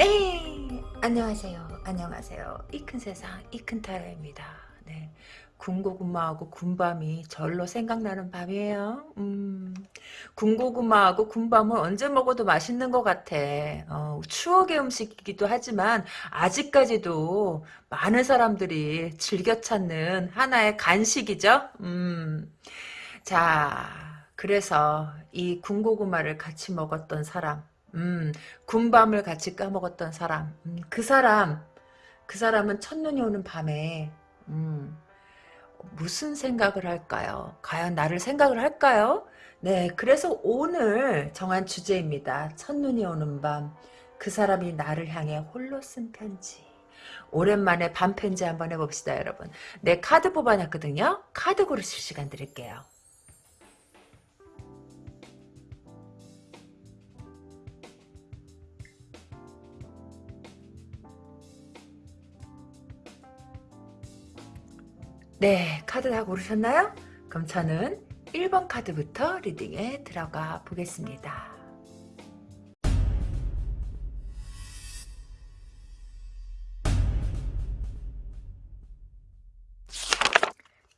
네. 안녕하세요. 안녕하세요. 이 큰 세상 이 큰 타라입니다. 네. 군고구마하고 군밤이 절로 생각나는 밤이에요. 음. 군고구마하고 군밤은 언제 먹어도 맛있는 것 같아. 어, 추억의 음식이기도 하지만 아직까지도 많은 사람들이 즐겨 찾는 하나의 간식이죠. 음자 그래서 이 군고구마를 같이 먹었던 사람 음, 군밤을 같이 까먹었던 사람. 음, 그 사람, 그 사람은 첫눈이 오는 밤에, 음, 무슨 생각을 할까요? 과연 나를 생각을 할까요? 네, 그래서 오늘 정한 주제입니다. 첫눈이 오는 밤. 그 사람이 나를 향해 홀로 쓴 편지. 오랜만에 밤 편지 한번 해봅시다, 여러분. 네, 카드 뽑아놨거든요. 카드 고르실 시간 드릴게요. 네, 카드 다 고르셨나요? 그럼 저는 1번 카드부터 리딩에 들어가 보겠습니다.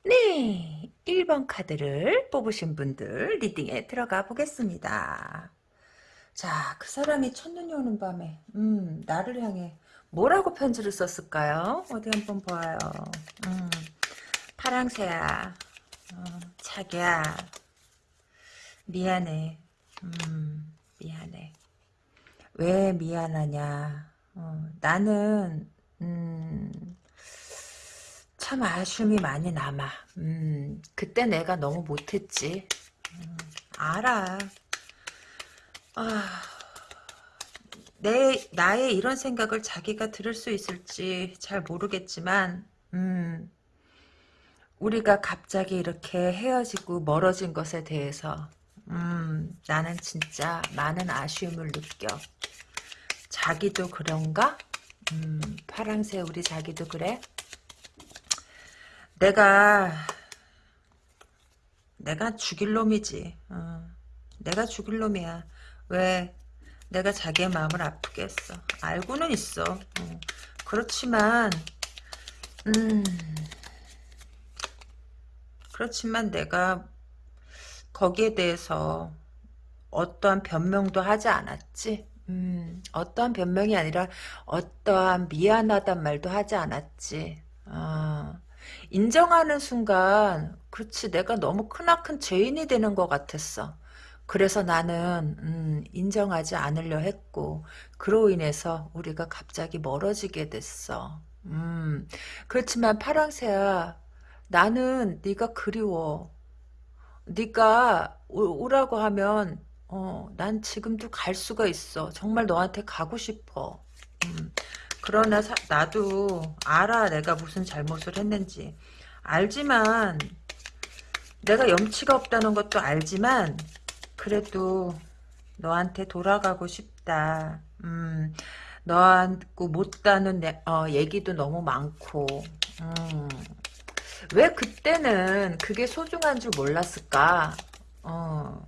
네, 1번 카드를 뽑으신 분들 리딩에 들어가 보겠습니다. 자, 그 사람이 첫눈이 오는 밤에 음, 나를 향해 뭐라고 편지를 썼을까요? 어디 한번 봐요. 음. 파랑새야. 어, 자기야. 미안해. 음, 미안해. 왜 미안하냐. 어, 나는 음, 참 아쉬움이 많이 남아. 음, 그때 내가 너무 못했지. 음, 알아. 아, 내 나의 이런 생각을 자기가 들을 수 있을지 잘 모르겠지만 음, 우리가 갑자기 이렇게 헤어지고 멀어진 것에 대해서 음, 나는 진짜 많은 아쉬움을 느껴. 자기도 그런가? 음, 파랑새 우리 자기도 그래? 내가 내가 죽일 놈이지. 어, 내가 죽일 놈이야. 왜? 내가 자기의 마음을 아프게 했어. 알고는 있어. 어, 그렇지만 음... 그렇지만 내가 거기에 대해서 어떠한 변명도 하지 않았지. 음, 어떠한 변명이 아니라 어떠한 미안하단 말도 하지 않았지. 어, 인정하는 순간 그렇지 내가 너무 크나큰 죄인이 되는 것 같았어. 그래서 나는 음, 인정하지 않으려 했고 그로 인해서 우리가 갑자기 멀어지게 됐어. 음, 그렇지만 파랑새야 나는 네가 그리워. 네가 오, 라고 하면 어, 난 지금도 갈 수가 있어. 정말 너한테 가고 싶어. 음, 그러나 사, 나도 알아 내가 무슨 잘못을 했는지. 알지만 내가 염치가 없다는 것도 알지만 그래도 너한테 돌아가고 싶다. 음, 너한테 못다는 어, 얘기도 너무 많고 음, 왜 그때는 그게 소중한 줄 몰랐을까? 어,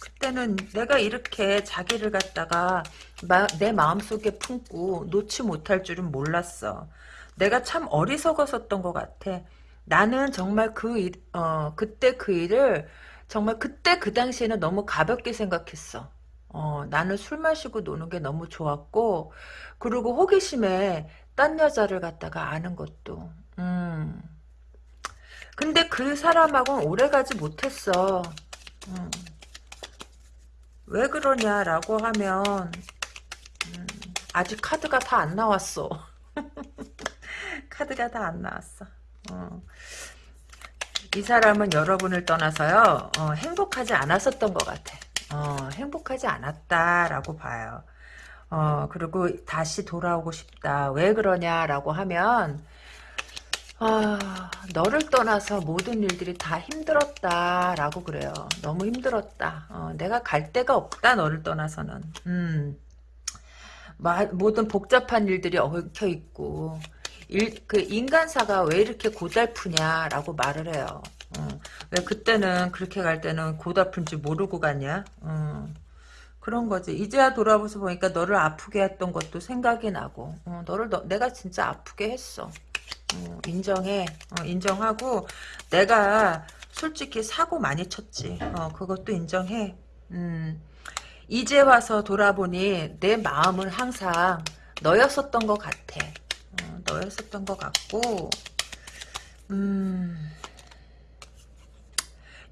그때는 내가 이렇게 자기를 갖다가 마, 내 마음속에 품고 놓지 못할 줄은 몰랐어. 내가 참 어리석었었던 것 같아. 나는 정말 그 일, 어, 그때 그 일을 정말 그때 그 당시에는 너무 가볍게 생각했어. 어, 나는 술 마시고 노는 게 너무 좋았고, 그리고 호기심에 딴 여자를 갖다가 아는 것도, 음, 근데 그 사람하고는 오래가지 못했어. 음. 왜 그러냐라고 하면 음, 아직 카드가 다 안 나왔어. 카드가 다 안 나왔어. 어. 이 사람은 여러분을 떠나서요 어, 행복하지 않았었던 것 같아. 어, 행복하지 않았다라고 봐요. 어, 그리고 다시 돌아오고 싶다. 왜 그러냐라고 하면 아, 너를 떠나서 모든 일들이 다 힘들었다라고 그래요. 너무 힘들었다. 어, 내가 갈 데가 없다. 너를 떠나서는. 음. 마, 모든 복잡한 일들이 얽혀 있고 일, 그 인간사가 왜 이렇게 고달프냐라고 말을 해요. 어, 왜 그때는 그렇게 갈 때는 고달픈지 모르고 갔냐? 어, 그런 거지. 이제야 돌아보서 보니까 너를 아프게 했던 것도 생각이 나고, 어, 너를 너, 내가 진짜 아프게 했어. 어, 인정해. 어, 인정하고 내가 솔직히 사고 많이 쳤지. 어, 그것도 인정해. 음, 이제 와서 돌아보니 내 마음은 항상 너였었던 것 같아. 어, 너였었던 것 같고, 음,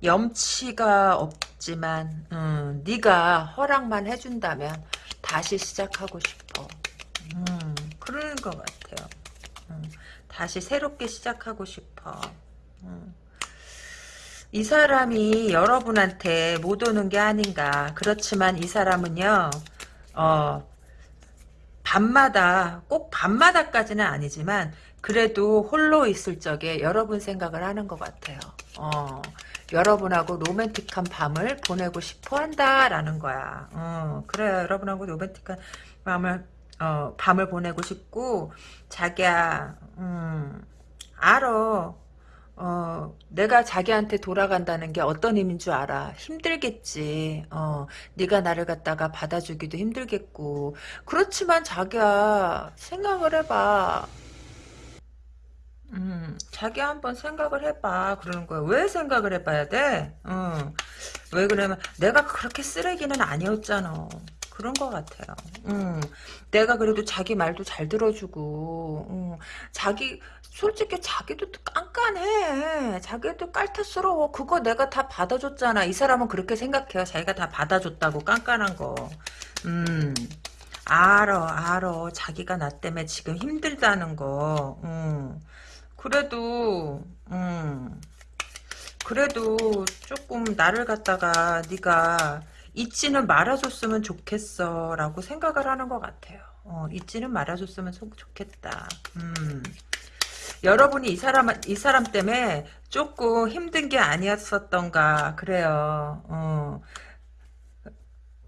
염치가 없지만, 음, 네가 허락만 해준다면 다시 시작하고 싶어. 음, 그러는 것 같아요. 음, 다시 새롭게 시작하고 싶어. 음. 이 사람이 여러분한테 못 오는 게 아닌가. 그렇지만 이 사람은요, 어, 밤마다, 꼭 밤마다까지는 아니지만, 그래도 홀로 있을 적에 여러분 생각을 하는 것 같아요. 어, 여러분하고 로맨틱한 밤을 보내고 싶어 한다라는 거야. 어, 그래 여러분하고 로맨틱한 밤을, 어, 밤을 보내고 싶고, 자기야, 음, 알어. 어, 내가 자기한테 돌아간다는 게 어떤 의미인 줄 알아. 힘들겠지. 어, 네가 나를 갖다가 받아주기도 힘들겠고. 그렇지만 자기야, 생각을 해봐. 음, 자기 한번 생각을 해봐. 그러는 거야. 왜 생각을 해봐야 돼? 어, 왜 그러면 내가 그렇게 쓰레기는 아니었잖아. 그런 것 같아요. 음, 내가 그래도 자기 말도 잘 들어주고, 음, 자기, 솔직히 자기도 깐깐해. 자기도 깔탈스러워. 그거 내가 다 받아줬잖아. 이 사람은 그렇게 생각해요. 자기가 다 받아줬다고 깐깐한 거. 음, 알어, 알어. 자기가 나 때문에 지금 힘들다는 거. 음. 그래도 음 그래도 조금 나를 갖다가 네가 잊지는 말아줬으면 좋겠어 라고 생각을 하는 것 같아요. 어, 잊지는 말아줬으면 좋겠다. 음. 여러분이 이 사람 이 사람 때문에 조금 힘든 게 아니었었던가 그래요. 어.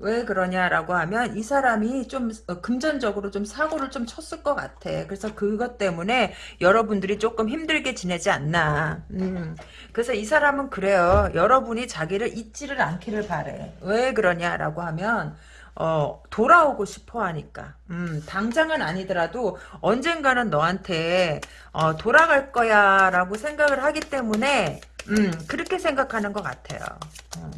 왜 그러냐라고 하면 이 사람이 좀 어, 금전적으로 좀 사고를 좀 쳤을 것 같아. 그래서 그것 때문에 여러분들이 조금 힘들게 지내지 않나. 음. 그래서 이 사람은 그래요. 여러분이 자기를 잊지를 않기를 바래. 왜 그러냐라고 하면 어, 돌아오고 싶어 하니까. 음, 당장은 아니더라도 언젠가는 너한테 어, 돌아갈 거야 라고 생각을 하기 때문에 음, 그렇게 생각하는 것 같아요. 음.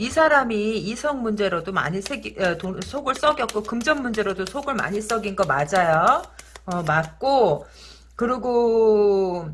이 사람이 이성 문제로도 많이 새기, 어, 돈, 속을 썩였고 금전 문제로도 속을 많이 썩인 거 맞아요. 어, 맞고 그리고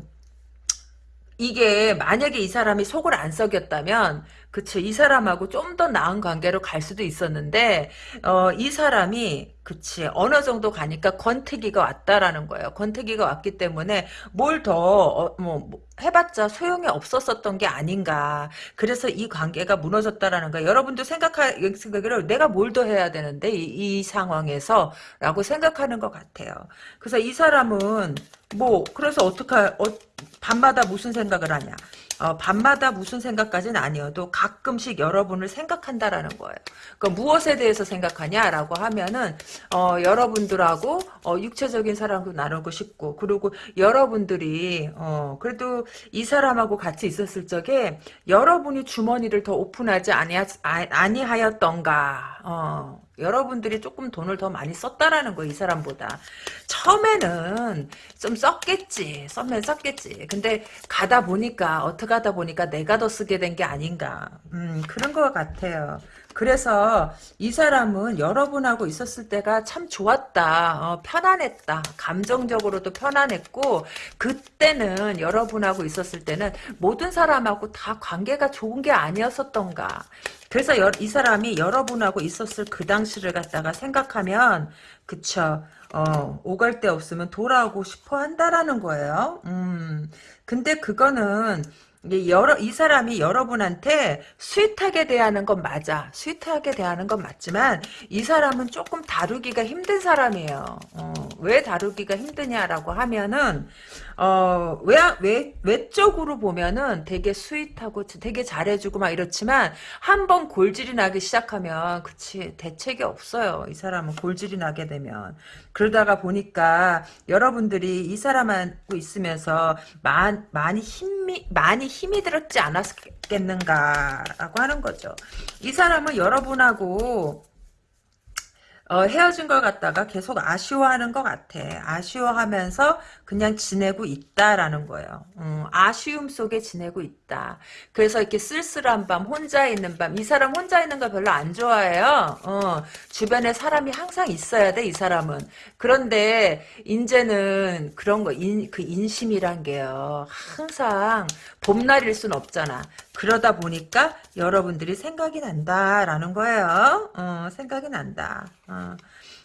이게 만약에 이 사람이 속을 안 썩였다면 그쵸 이 사람하고 좀 더 나은 관계로 갈 수도 있었는데 어, 이 사람이 그치 어느 정도 가니까 권태기가 왔다라는 거예요. 권태기가 왔기 때문에 뭘 더뭐 어, 뭐, 해봤자 소용이 없었었던 게 아닌가. 그래서 이 관계가 무너졌다라는 거예요. 여러분도 생각하 생각을 내가 뭘 더 해야 되는데 이, 이 상황에서? 라고 생각하는 것 같아요. 그래서 이 사람은 뭐 그래서 어떡하 어, 밤마다 무슨 생각을 하냐 어, 밤마다 무슨 생각까지는 아니어도 가끔씩 여러분을 생각한다라는 거예요. 그 무엇에 대해서 생각하냐라고 하면은 어, 여러분들하고 어, 육체적인 사랑도 나누고 싶고 그리고 여러분들이 어, 그래도 이 사람하고 같이 있었을 적에 여러분이 주머니를 더 오픈하지 아니하, 아니하였던가 어, 여러분들이 조금 돈을 더 많이 썼다라는 거예요, 이 사람보다. 처음에는 좀 썼겠지. 썼면 썼겠지. 근데 가다 보니까, 어떻게 하다 보니까 내가 더 쓰게 된 게 아닌가. 음, 그런 것 같아요. 그래서 이 사람은 여러분하고 있었을 때가 참 좋았다. 어, 편안했다. 감정적으로도 편안했고 그때는 여러분하고 있었을 때는 모든 사람하고 다 관계가 좋은 게 아니었었던가. 그래서 여, 이 사람이 여러분하고 있었을 그 당시를 갖다가 생각하면 그쵸. 어, 오갈 데 없으면 돌아오고 싶어 한다라는 거예요. 음. 근데 그거는 여러, 이 사람이 여러분한테 sweet하게 대하는 건 맞아. sweet하게 대하는 건 맞지만 이 사람은 조금 다루기가 힘든 사람이에요. 어, 왜 다루기가 힘드냐라고 하면은 어, 외, 외, 외적으로 보면은 되게 sweet하고 되게 잘해주고 막 이렇지만 한 번 골질이 나기 시작하면 그치 대책이 없어요. 이 사람은 골질이 나게 되면 그러다가 보니까 여러분들이 이 사람하고 있으면서 많, 많이 힘이 많이 힘이 들었지 않았겠는가라고 하는 거죠. 이 사람은 여러분하고 어, 헤어진 걸 갖다가 계속 아쉬워하는 것 같아. 아쉬워하면서 그냥 지내고 있다라는 거예요. 음, 아쉬움 속에 지내고 있다. 그래서 이렇게 쓸쓸한 밤, 혼자 있는 밤. 이 사람 혼자 있는 거 별로 안 좋아해요. 어, 주변에 사람이 항상 있어야 돼, 이 사람은. 그런데 이제는 그런 거, 인, 그 인심이란 게요. 항상 봄날일 순 없잖아. 그러다 보니까 여러분들이 생각이 난다라는 거예요. 어, 생각이 난다. 어.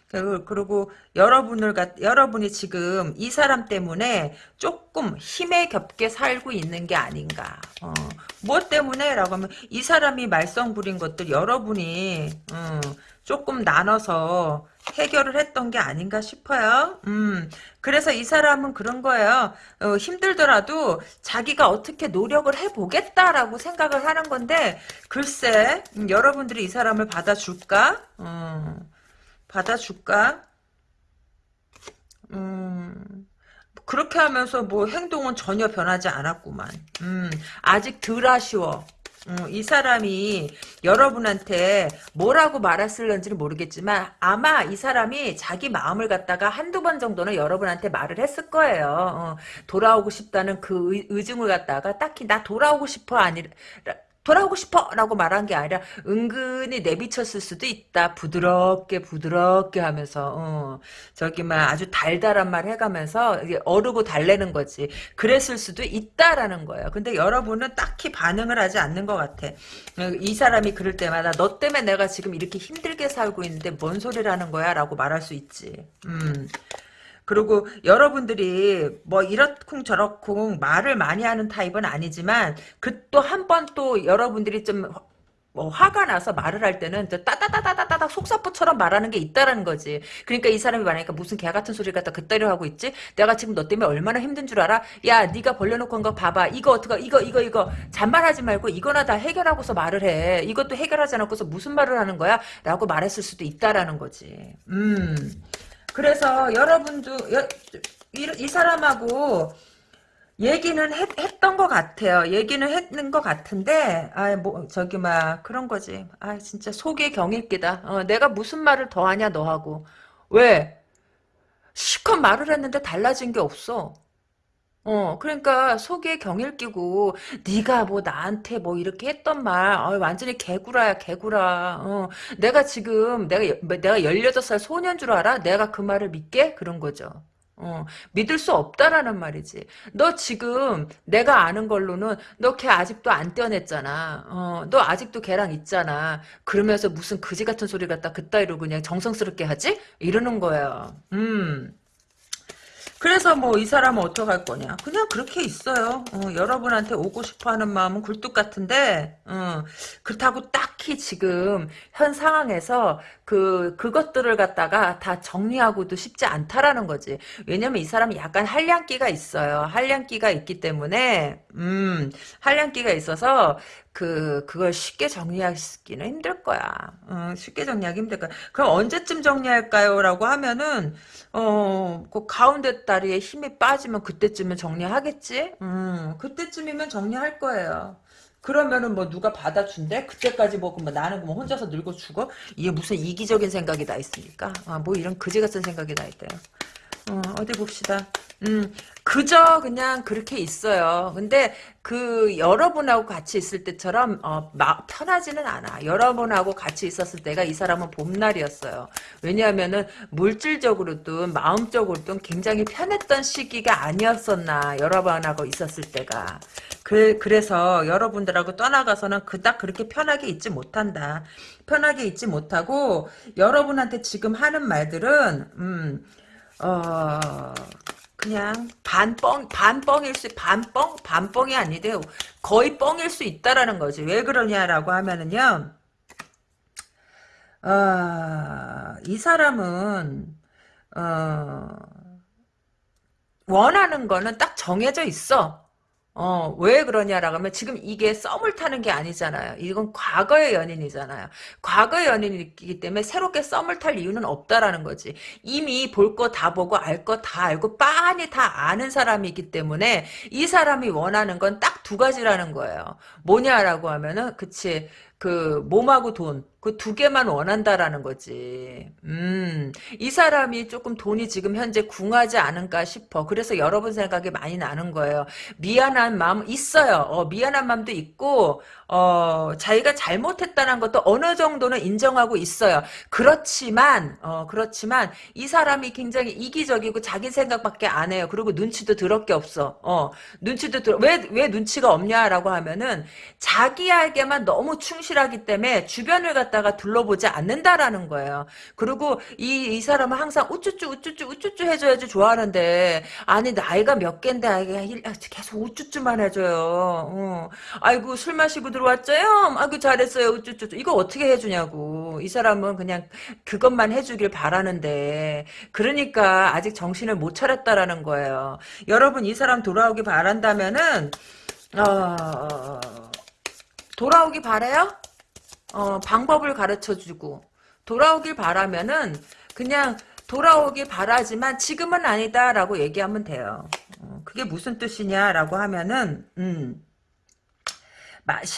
그리고, 그리고 여러분을 여러분이 지금 이 사람 때문에 조금 힘에 겹게 살고 있는 게 아닌가. 어. 뭐 때문에?라고 하면 이 사람이 말썽 부린 것들 여러분이 음, 조금 나눠서 해결을 했던 게 아닌가 싶어요. 음, 그래서 이 사람은 그런 거예요. 어, 힘들더라도 자기가 어떻게 노력을 해보겠다라고 생각을 하는 건데 글쎄 음, 여러분들이 이 사람을 받아줄까? 음, 받아줄까? 음, 그렇게 하면서 뭐 행동은 전혀 변하지 않았구만. 음, 아직 덜 아쉬워. 음, 이 사람이 여러분한테 뭐라고 말했을런지는 모르겠지만 아마 이 사람이 자기 마음을 갖다가 한두 번 정도는 여러분한테 말을 했을 거예요. 어, 돌아오고 싶다는 그 의, 의중을 갖다가 딱히 나 돌아오고 싶어 아니라 돌아오고 싶어! 라고 말한 게 아니라 은근히 내비쳤을 수도 있다. 부드럽게 부드럽게 하면서 어, 저기 막 아주 달달한 말 해가면서 어르고 달래는 거지. 그랬을 수도 있다라는 거예요. 근데 여러분은 딱히 반응을 하지 않는 것 같아. 이 사람이 그럴 때마다 너 때문에 내가 지금 이렇게 힘들게 살고 있는데 뭔 소리라는 거야? 라고 말할 수 있지. 음. 그리고 여러분들이 뭐 이렇쿵 저렇쿵 말을 많이 하는 타입은 아니지만 그 또 한 번 또 여러분들이 좀뭐 화가 나서 말을 할 때는 따다다다다다다 속사포처럼 말하는 게 있다라는 거지. 그러니까 이 사람이 말하니까 무슨 개 같은 소리를 갖다 그따려 하고 있지? 내가 지금 너 때문에 얼마나 힘든 줄 알아? 야, 네가 벌려놓고 한 거 봐봐. 이거 어떡하? 이거 이거 이거 잔말하지 말고 이거나 다 해결하고서 말을 해. 이것도 해결하지 않고서 무슨 말을 하는 거야? 라고 말했을 수도 있다라는 거지. 음. 그래서 여러분도 여, 이, 이, 사람하고 얘기는 했, 했던 것 같아요. 얘기는 했는 것 같은데 아뭐 저기 막 그런 거지. 아 진짜 속의 경일기다. 어, 내가 무슨 말을 더 하냐 너하고 왜 시컷 말을 했는데 달라진 게 없어. 어, 그러니까 속에 경일 끼고 네가 뭐 나한테 뭐 이렇게 했던 말, 어, 완전히 개구라야 개구라. 어, 내가 지금 내가 내가 16살 소년 줄 알아? 내가 그 말을 믿게? 그런 거죠. 어, 믿을 수 없다라는 말이지. 너 지금 내가 아는 걸로는 너 걔 아직도 안 떼어냈잖아. 어, 너 아직도 걔랑 있잖아. 그러면서 무슨 그지 같은 소리 갖다 그따위로 그냥 정성스럽게 하지? 이러는 거야. 음. 그래서 뭐 이 사람은 어떡할 거냐. 그냥 그렇게 있어요. 어, 여러분한테 오고 싶어하는 마음은 굴뚝 같은데 어, 그렇다고 딱히 지금 현 상황에서 그 그것들을 갖다가 다 정리하고도 쉽지 않다라는 거지. 왜냐면 이 사람이 약간 한량기가 있어요. 한량기가 있기 때문에 음 한량기가 있어서 그 그걸 쉽게 정리하기는 힘들 거야. 어, 쉽게 정리하기 힘들 거야. 그럼 언제쯤 정리할까요?라고 하면은 어그 가운데 다리에 힘이 빠지면 그때쯤은 정리하겠지. 음 그때쯤이면 정리할 거예요. 그러면은 뭐 누가 받아준대? 그때까지 뭐, 뭐 나는 뭐 혼자서 늙어 죽어? 이게 무슨 이기적인 생각이 다 있습니까? 아, 뭐 이런 그지 같은 생각이 다 있대요. 어, 어디 봅시다. 음, 그저 그냥 그렇게 있어요. 근데 그 여러분하고 같이 있을 때처럼 어, 마, 편하지는 않아. 여러분하고 같이 있었을 때가 이 사람은 봄날이었어요. 왜냐하면은 물질적으로든 마음적으로든 굉장히 편했던 시기가 아니었었나. 여러분하고 있었을 때가. 그, 그래서 여러분들하고 떠나가서는 그닥 그렇게 편하게 있지 못한다. 편하게 있지 못하고 여러분한테 지금 하는 말들은 음, 어, 그냥 반뻥 반뻥일 수 반뻥 반뻥이 아니대요. 거의 뻥일 수 있다라는 거지. 왜 그러냐라고 하면은요. 어, 이 사람은 어, 원하는 거는 딱 정해져 있어. 어, 왜 그러냐라고 하면 지금 이게 썸을 타는 게 아니잖아요. 이건 과거의 연인이잖아요. 과거의 연인이기 때문에 새롭게 썸을 탈 이유는 없다라는 거지. 이미 볼 거 다 보고 알 거 다 알고 빤히 다 아는 사람이기 때문에 이 사람이 원하는 건 딱 두 가지라는 거예요. 뭐냐라고 하면은 그치 그 몸하고 돈 그 두 개만 원한다라는 거지. 음, 이 사람이 조금 돈이 지금 현재 궁하지 않은가 싶어. 그래서 여러분 생각이 많이 나는 거예요. 미안한 마음 있어요. 어, 미안한 마음도 있고, 어, 자기가 잘못했다는 것도 어느 정도는 인정하고 있어요. 그렇지만, 어, 그렇지만, 이 사람이 굉장히 이기적이고 자기 생각밖에 안 해요. 그리고 눈치도 더럽게 없어. 어, 눈치도 들, 왜, 왜 눈치가 없냐라고 하면은, 자기에게만 너무 충실하기 때문에 주변을 갖다가 둘러보지 않는다라는 거예요. 그리고 이, 이 사람은 항상 우쭈쭈, 우쭈쭈, 우쭈쭈 해줘야지 좋아하는데, 아니, 나이가 몇 갠데, 아, 계속 우쭈쭈만 해줘요. 어. 아이고, 술 마시고 들어 왔죠요? 아이고, 잘했어요. 우쭈쭈. 이거 어떻게 해주냐고. 이 사람은 그냥 그것만 해주길 바라는데, 그러니까 아직 정신을 못 차렸다라는 거예요. 여러분, 이 사람 돌아오기 바란다면은, 어, 돌아오기 바래요? 어, 방법을 가르쳐주고 돌아오길 바라면은 그냥 돌아오길 바라지만 지금은 아니다라고 얘기하면 돼요. 어, 그게 무슨 뜻이냐라고 하면은 음.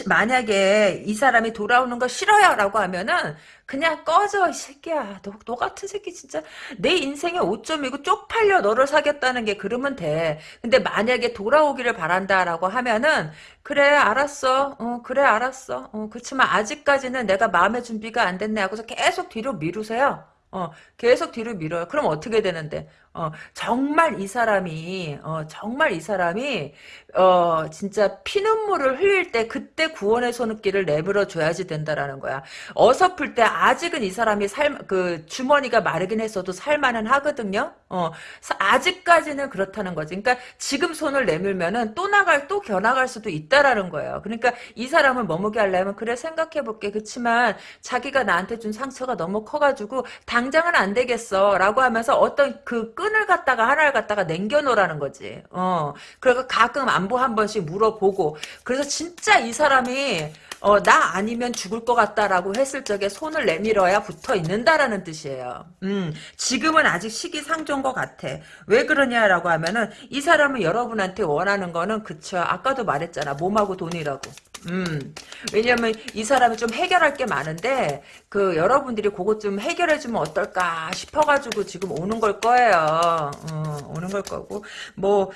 만약에 이 사람이 돌아오는 거 싫어요 라고 하면은 그냥 꺼져 이 새끼야. 너, 너 같은 새끼 진짜 내 인생의 오점이고 쪽팔려 너를 사귀었다는 게 그러면 돼. 근데 만약에 돌아오기를 바란다 라고 하면은 그래 알았어. 어 그래 알았어. 어 그렇지만 아직까지는 내가 마음의 준비가 안 됐네 하고서 계속 뒤로 미루세요. 어, 계속 뒤로 밀어요. 그럼 어떻게 되는데? 어, 정말 이 사람이, 어, 정말 이 사람이, 어, 진짜 피눈물을 흘릴 때 그때 구원의 손길을 내밀어 줘야지 된다라는 거야. 어설플 때 아직은 이 사람이 살, 그, 주머니가 마르긴 했어도 살만은 하거든요? 어, 아직까지는 그렇다는 거지. 그러니까 지금 손을 내밀면은 또 나갈, 또 겨나갈 수도 있다라는 거예요. 그러니까 이 사람을 머무게 하려면, 그래, 생각해 볼게. 그치만 자기가 나한테 준 상처가 너무 커가지고, 당장은 안 되겠어. 라고 하면서 어떤 그 끈을 갖다가 하나를 갖다가 남겨놓으라는 거지. 어. 그리고 가끔 안부 한 번씩 물어보고. 그래서 진짜 이 사람이 어, 나 아니면 죽을 것 같다라고 했을 적에 손을 내밀어야 붙어 있는다라는 뜻이에요. 음, 지금은 아직 시기상조인 것 같아. 왜 그러냐라고 하면은 이 사람은 여러분한테 원하는 거는 그쵸. 아까도 말했잖아. 몸하고 돈이라고. 음, 왜냐면 이 사람이 좀 해결할 게 많은데 그 여러분들이 그것 좀 해결해 주면 어떨까 싶어가지고 지금 오는 걸 거예요. 어, 오는 걸 거고 뭐.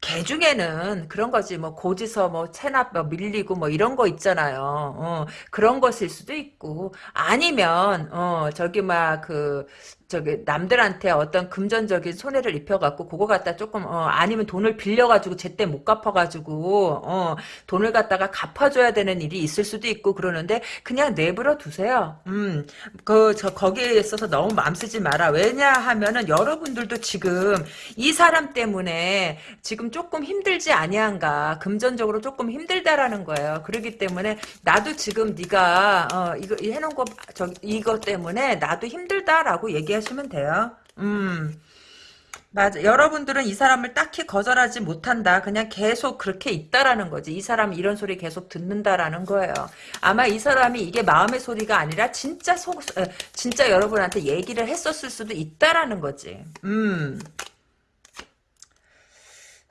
개 중에는 그런 거지 뭐 고지서 뭐 체납 뭐 밀리고 뭐 이런 거 있잖아요. 어, 그런 것일 수도 있고 아니면 어 저기 막 그 저기 남들한테 어떤 금전적인 손해를 입혀갖고 그거 갖다 조금 어, 아니면 돈을 빌려가지고 제때 못 갚아가지고 어, 돈을 갖다가 갚아줘야 되는 일이 있을 수도 있고 그러는데 그냥 내버려 두세요. 음, 그 저 거기에 있어서 너무 맘 쓰지 마라. 왜냐하면은 여러분들도 지금 이 사람 때문에 지금 조금 힘들지 아니한가 금전적으로 조금 힘들다라는 거예요. 그렇기 때문에 나도 지금 네가 어, 이거 해놓은 거 저 이거 때문에 나도 힘들다라고 얘기. 하시면 돼요. 음. 맞아. 여러분들은 이 사람을 딱히 거절하지 못한다. 그냥 계속 그렇게 있다라는 거지. 이 사람이 이런 소리 계속 듣는다라는 거예요. 아마 이 사람이 이게 마음의 소리가 아니라 진짜 속, 진짜 여러분한테 얘기를 했었을 수도 있다라는 거지. 음.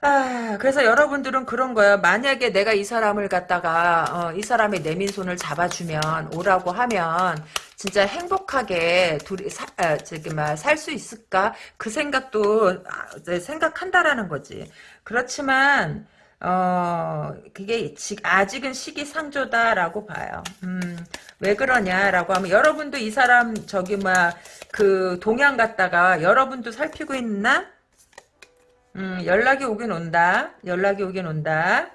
아, 그래서 여러분들은 그런 거예요. 만약에 내가 이 사람을 갖다가, 어, 이 사람의 내민 손을 잡아주면, 오라고 하면, 진짜 행복하게 둘이 사, 아, 저기 살수 있을까? 그 생각도 아, 생각한다라는 거지. 그렇지만, 어, 그게 아직은 시기상조다라고 봐요. 음, 왜 그러냐라고 하면 여러분도 이 사람 저기 뭐야 그 동향 갖다가 여러분도 살피고 있나? 음, 연락이 오긴 온다. 연락이 오긴 온다.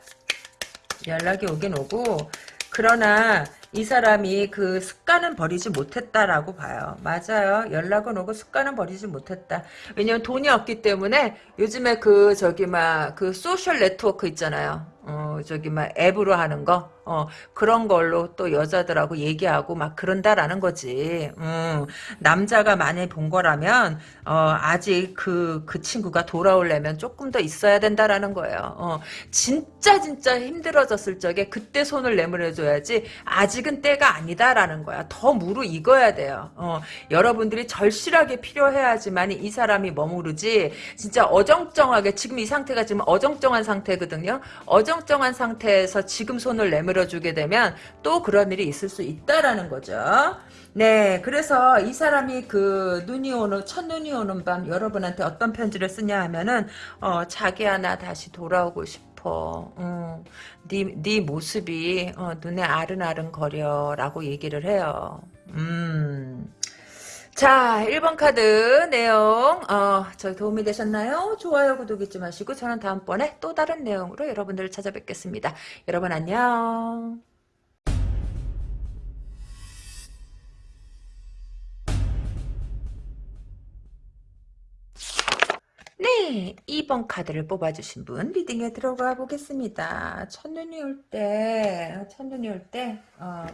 연락이 오긴 오고 그러나 이 사람이 그 습관은 버리지 못했다라고 봐요. 맞아요. 연락은 오고 습관은 버리지 못했다. 왜냐면 돈이 없기 때문에 요즘에 그 저기 막 그 social network 있잖아요. 어 저기 막 앱으로 하는 거 어, 그런 걸로 또 여자들하고 얘기하고 막 그런다라는 거지. 음, 남자가 많이 본 거라면, 어, 아직 그, 그 친구가 돌아오려면 조금 더 있어야 된다라는 거예요. 어, 진짜 진짜 힘들어졌을 적에 그때 손을 내밀어줘야지 아직은 때가 아니다라는 거야. 더 무르익어야 돼요. 어, 여러분들이 절실하게 필요해야지만 이 사람이 머무르지, 진짜 어정쩡하게, 지금 이 상태가 지금 어정쩡한 상태거든요. 어정쩡한 상태에서 지금 손을 내밀 내밀어주게 되면 또 그런 일이 있을 수 있다라는 거죠. 네, 그래서 이 사람이 그 눈이 오는 첫눈이 오는 밤 여러분한테 어떤 편지를 쓰냐 하면은 어, 자기야 나 다시 돌아오고 싶어. 음, 네, 네 모습이 어, 눈에 아른아른 거려라고 얘기를 해요. 음. 자, 1번 카드 내용 어, 저 도움이 되셨나요? 좋아요, 구독 잊지 마시고 저는 다음번에 또 다른 내용으로 여러분들을 찾아뵙겠습니다. 여러분 안녕. 네, 2번 카드를 뽑아주신 분 리딩에 들어가 보겠습니다. 첫눈이 올 때, 첫눈이 올 때, 어,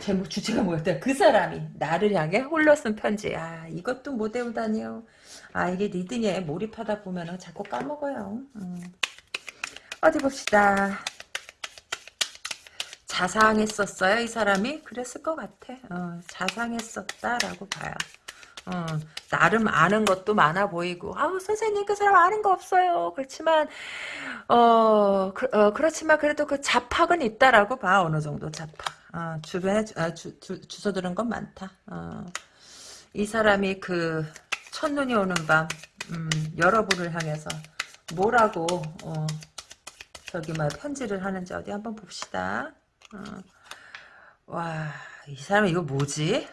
제목 주제가 뭐였다? 그 사람이 나를 향해 홀로 쓴 편지. 아, 이것도 못 외우다니요. 아, 이게 리딩에 몰입하다 보면 자꾸 까먹어요. 음. 어디 봅시다. 자상했었어요, 이 사람이? 그랬을 것 같아. 어, 자상했었다라고 봐요. 어, 나름 아는 것도 많아 보이고 아우 선생님 그 사람 아는 거 없어요 그렇지만 어, 그, 어 그렇지만 그래도 그 자팍은 있다라고 봐 어느 정도 자팍 어, 주변에 아, 주, 주, 주소 들은 건 많다. 어, 이 사람이 그 첫눈이 오는 밤 음, 여러분을 향해서 뭐라고 어, 저기 막 편지를 하는지 어디 한번 봅시다. 어, 와이 사람 이거 뭐지?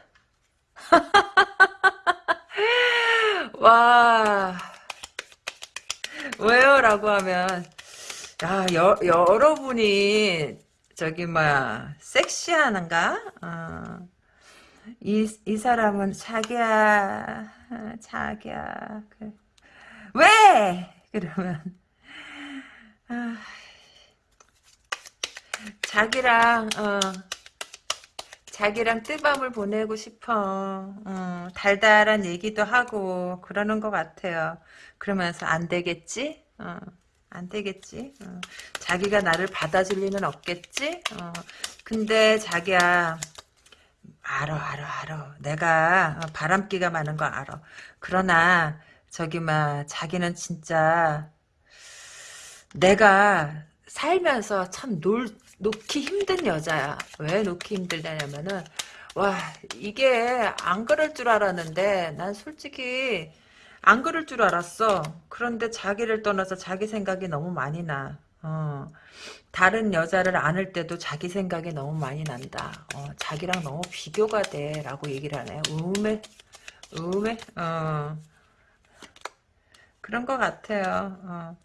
와 왜요? 라고 하면 야 여, 여러분이 저기 뭐야 섹시하는가? 어. 이, 이 사람은 자기야 자기야 그, 왜? 그러면 아, 자기랑 어, 자기랑 뜨밤을 보내고 싶어. 어, 달달한 얘기도 하고 그러는 것 같아요. 그러면서 안 되겠지? 어, 안 되겠지? 어, 자기가 나를 받아줄 리는 없겠지? 어, 근데 자기야 알아 알아 알아. 내가 바람기가 많은 거 알아. 그러나 저기 막 자기는 진짜 내가 살면서 참 놀, 놓기 힘든 여자야. 왜 놓기 힘들냐면은 와 이게 안 그럴 줄 알았는데 난 솔직히 안 그럴 줄 알았어. 그런데 자기를 떠나서 자기 생각이 너무 많이 나. 어, 다른 여자를 안을 때도 자기 생각이 너무 많이 난다. 어, 자기랑 너무 비교가 돼. 라고 얘기를 하네. 음에, 음에, 어. 그런 것 같아요. 어.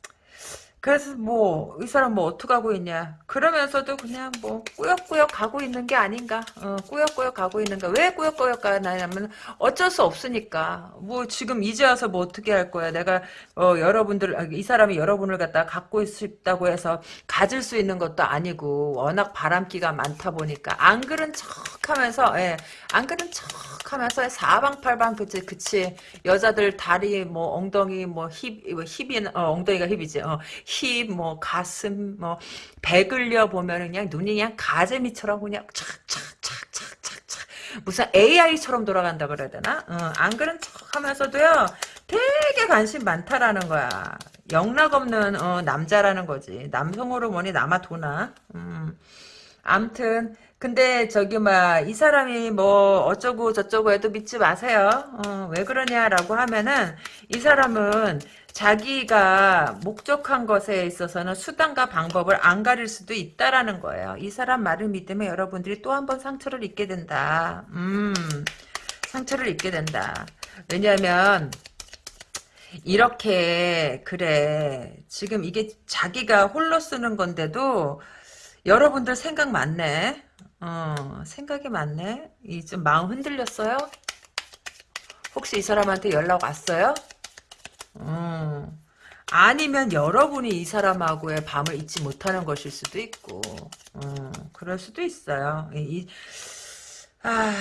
그래서 뭐 이 사람 뭐 어떻게 하고 있냐. 그러면서도 그냥 뭐 꾸역꾸역 가고 있는 게 아닌가. 어, 꾸역꾸역 가고 있는가 왜 꾸역꾸역 가냐면 어쩔 수 없으니까. 뭐 지금 이제 와서 뭐 어떻게 할 거야. 내가 어, 여러분들 아, 이 사람이 여러분을 갖다 갖고 싶다고 해서 가질 수 있는 것도 아니고 워낙 바람기가 많다 보니까. 안 그런 척하면서 예, 안 그런 척하면서 사방팔방 그치 그치. 여자들 다리 뭐 엉덩이 뭐 힙 힙이 어, 엉덩이가 힙이지. 어, 힙, 뭐 가슴, 뭐 배글려 보면 그냥 눈이 그냥 가재미처럼 그냥 착착착착착착 무슨 AI처럼 돌아간다 그래야 되나? 어, 안 그런 척하면서도요 되게 관심 많다라는 거야. 영락 없는 어, 남자라는 거지. 남성 호르몬이 남아 도나. 음. 암튼 근데 저기 막 이 사람이 뭐 어쩌고 저쩌고 해도 믿지 마세요. 어, 왜 그러냐라고 하면은 이 사람은 자기가 목적한 것에 있어서는 수단과 방법을 안 가릴 수도 있다라는 거예요. 이 사람 말을 믿으면 여러분들이 또 한 번 상처를 입게 된다. 음, 상처를 입게 된다. 왜냐하면 이렇게 그래 지금 이게 자기가 홀로 쓰는 건데도 여러분들 생각 많네. 어, 생각이 많네. 이 좀 마음 흔들렸어요? 혹시 이 사람한테 연락 왔어요? 음. 아니면 여러분이 이 사람하고의 밤을 잊지 못하는 것일 수도 있고, 음, 그럴 수도 있어요. 이, 아,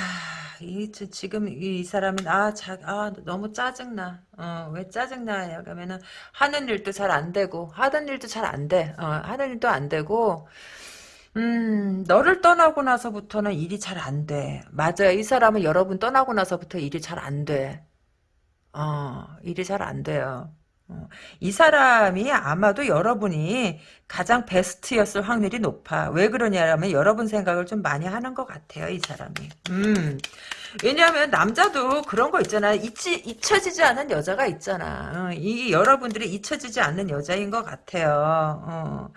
이, 지금 이, 사람은, 아, 자, 아, 너무 짜증나. 어, 왜 짜증나냐, 그러면은, 하는 일도 잘 안 되고, 하던 일도 잘 안 돼. 어, 하는 일도 안 되고, 음, 너를 떠나고 나서부터는 일이 잘 안 돼. 맞아요. 이 사람은 여러분 떠나고 나서부터 일이 잘 안 돼. 어, 일이 잘 안 돼요. 어, 이 사람이 아마도 여러분이 가장 베스트였을 확률이 높아. 왜 그러냐면 여러분 생각을 좀 많이 하는 것 같아요, 이 사람이. 음. 왜냐하면 남자도 그런 거 있잖아. 잊지, 잊혀지지 않은 여자가 있잖아. 어, 이 여러분들이 잊혀지지 않는 여자인 것 같아요. 어.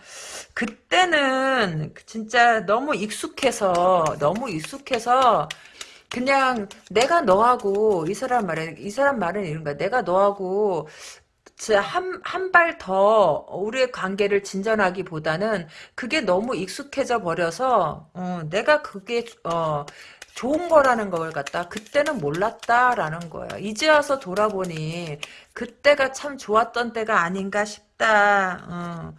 그때는 진짜 너무 익숙해서 너무 익숙해서 그냥 내가 너하고 이 사람 말에 이 사람 말은 이런 거야. 내가 너하고 한한 발 더 우리의 관계를 진전하기보다는 그게 너무 익숙해져 버려서 어, 내가 그게 어, 좋은 거라는 걸 갖다 그때는 몰랐다라는 거야. 이제 와서 돌아보니 그때가 참 좋았던 때가 아닌가 싶다. 어.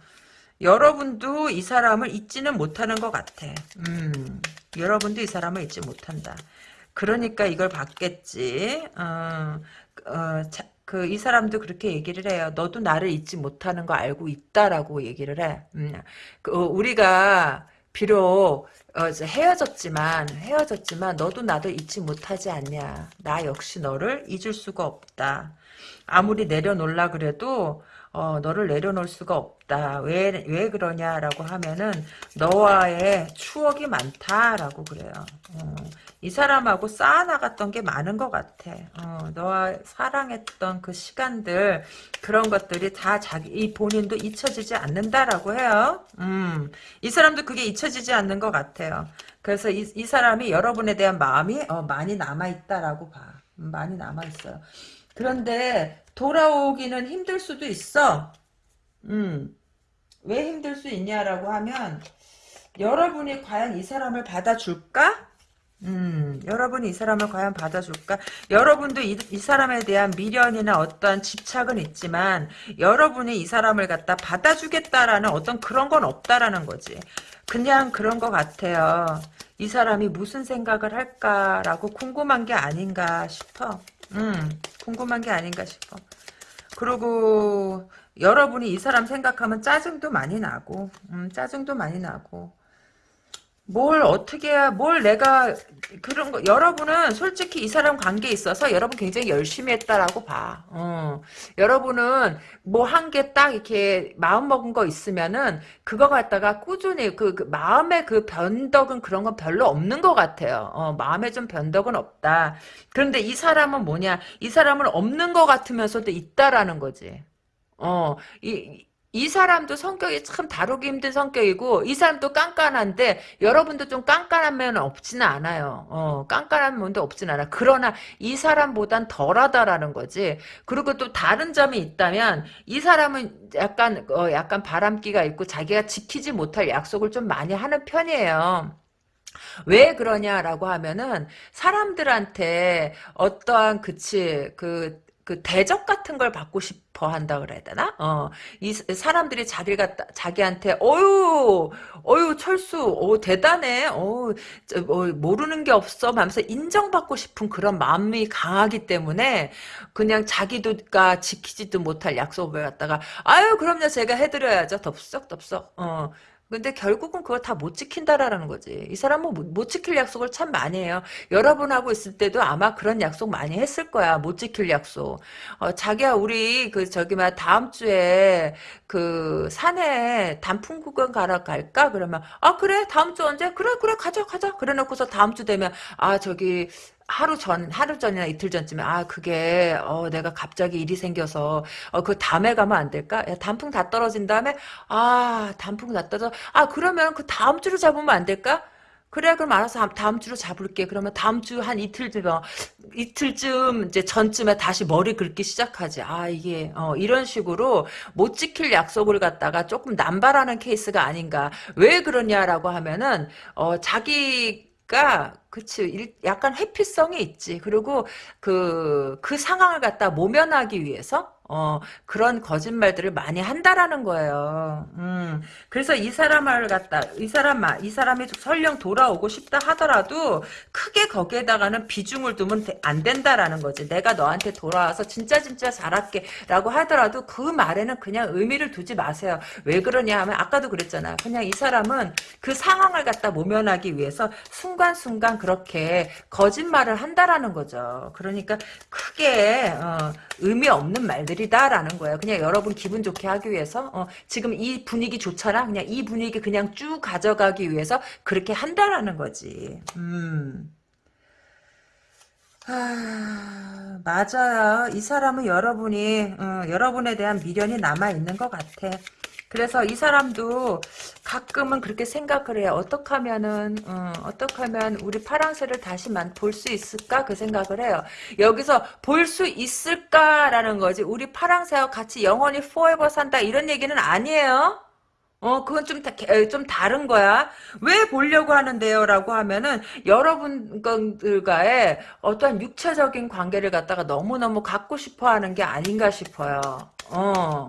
여러분도 이 사람을 잊지는 못하는 것 같아. 음, 여러분도 이 사람을 잊지 못한다. 그러니까 이걸 받겠지. 어, 어, 그, 이 사람도 그렇게 얘기를 해요. 너도 나를 잊지 못하는 거 알고 있다라고 얘기를 해. 음, 그, 어, 우리가, 비록, 어, 헤어졌지만, 헤어졌지만, 너도 나도 잊지 못하지 않냐. 나 역시 너를 잊을 수가 없다. 아무리 내려놓으려 그래도, 어, 너를 내려놓을 수가 없다. 왜, 왜 그러냐라고 하면은, 너와의 추억이 많다라고 그래요. 어, 이 사람하고 쌓아나갔던 게 많은 것 같아. 어, 너와 사랑했던 그 시간들, 그런 것들이 다 자기, 이 본인도 잊혀지지 않는다라고 해요. 음, 이 사람도 그게 잊혀지지 않는 것 같아요. 그래서 이, 이 사람이 여러분에 대한 마음이 어, 많이 남아있다라고 봐. 음, 많이 남아있어요. 그런데 돌아오기는 힘들 수도 있어. 음. 왜 힘들 수 있냐라고 하면 여러분이 과연 이 사람을 받아줄까? 음, 여러분이 이 사람을 과연 받아줄까? 여러분도 이, 이 사람에 대한 미련이나 어떠한 집착은 있지만 여러분이 이 사람을 갖다 받아주겠다라는 어떤 그런 건 없다라는 거지. 그냥 그런 것 같아요. 이 사람이 무슨 생각을 할까라고 궁금한 게 아닌가 싶어. 음, 궁금한 게 아닌가 싶어. 그리고 여러분이 이 사람 생각하면 짜증도 많이 나고, 음, 짜증도 많이 나고. 뭘 어떻게 해야 뭘 내가 그런 거 여러분은 솔직히 이 사람 관계에 있어서 여러분 굉장히 열심히 했다라고 봐. 어. 여러분은 뭐한개딱 이렇게 마음 먹은 거 있으면은 그거 갖다가 꾸준히 그, 그 마음의 그 변덕은 그런 건 별로 없는 것 같아요. 어, 마음에 좀 변덕은 없다. 그런데 이 사람은 뭐냐? 이 사람은 없는 것 같으면서도 있다라는 거지. 어, 이, 이 사람도 성격이 참 다루기 힘든 성격이고 이 사람도 깐깐한데 여러분도 좀 깐깐한 면은 없지는 않아요. 어, 깐깐한 면도 없지는 않아. 그러나 이 사람보단 덜하다라는 거지. 그리고 또 다른 점이 있다면 이 사람은 약간 어, 약간 바람기가 있고 자기가 지키지 못할 약속을 좀 많이 하는 편이에요. 왜 그러냐라고 하면은 사람들한테 어떠한 그치 그 그 대접 같은 걸 받고 싶어 한다 그래야 되나? 어, 이 사람들이 자기 갖다 자기한테 어유, 어유 철수, 어 대단해, 어, 저, 어 모르는 게 없어, 하면서 인정받고 싶은 그런 마음이 강하기 때문에 그냥 자기도가 지키지도 못할 약속을 갖다가 아유 그럼요. 제가 해드려야죠, 덥석 덥석. 어, 근데 결국은 그거 다못 지킨다라는 거지. 이 사람은 못, 못, 지킬 약속을 참 많이 해요. 여러분하고 있을 때도 아마 그런 약속 많이 했을 거야. 못 지킬 약속. 어, 자기야, 우리, 그, 저기, 막, 다음 주에, 그, 산에 단풍 구경 가러 갈까? 그러면, 아, 그래? 다음 주 언제? 그래, 그래, 가자, 가자. 그래 놓고서 다음 주 되면, 아, 저기, 하루 전, 하루 전이나 이틀 전쯤에, 아, 그게, 어, 내가 갑자기 일이 생겨서, 어, 그 다음에 가면 안 될까? 야, 단풍 다 떨어진 다음에, 아, 단풍 다 떨어져. 아, 그러면 그 다음 주로 잡으면 안 될까? 그래, 그럼 알아서 다음 주로 잡을게. 그러면 다음 주 한 이틀쯤, 어, 이틀쯤, 이제 전쯤에 다시 머리 긁기 시작하지. 아, 이게, 어, 이런 식으로 못 지킬 약속을 갖다가 조금 남발하는 케이스가 아닌가. 왜 그러냐라고 하면은, 어, 자기, 가 그치 약간 회피성이 있지. 그리고 그그 상황을 갖다 모면하기 위해서 어, 그런 거짓말들을 많이 한다라는 거예요. 음, 그래서 이 사람을 갖다, 이 사람, 이 사람이 설령 돌아오고 싶다 하더라도 크게 거기에다가는 비중을 두면 안 된다라는 거지. 내가 너한테 돌아와서 진짜 진짜 잘할게 라고 하더라도 그 말에는 그냥 의미를 두지 마세요. 왜 그러냐 하면 아까도 그랬잖아. 그냥 이 사람은 그 상황을 갖다 모면하기 위해서 순간순간 그렇게 거짓말을 한다라는 거죠. 그러니까 크게, 어, 의미 없는 말들이 일이다라는 거예요. 그냥 여러분 기분 좋게 하기 위해서 어, 지금 이 분위기 좋잖아. 그냥 이 분위기 그냥 쭉 가져가기 위해서 그렇게 한다라는 거지. 음. 아, 맞아요. 이 사람은 여러분이 어, 여러분에 대한 미련이 남아 있는 것 같아. 그래서 이 사람도 가끔은 그렇게 생각을 해요. 어떻게 하면은, 어, 어떻게 하면 우리 파랑새를 다시 볼수 있을까? 그 생각을 해요. 여기서 볼 수 있을까라는 거지. 우리 파랑새와 같이 영원히 forever 산다. 이런 얘기는 아니에요. 어, 그건 좀, 다, 좀 다른 거야. 왜 보려고 하는데요? 라고 하면은, 여러분들과의 어떠한 육체적인 관계를 갖다가 너무너무 갖고 싶어 하는 게 아닌가 싶어요. 어.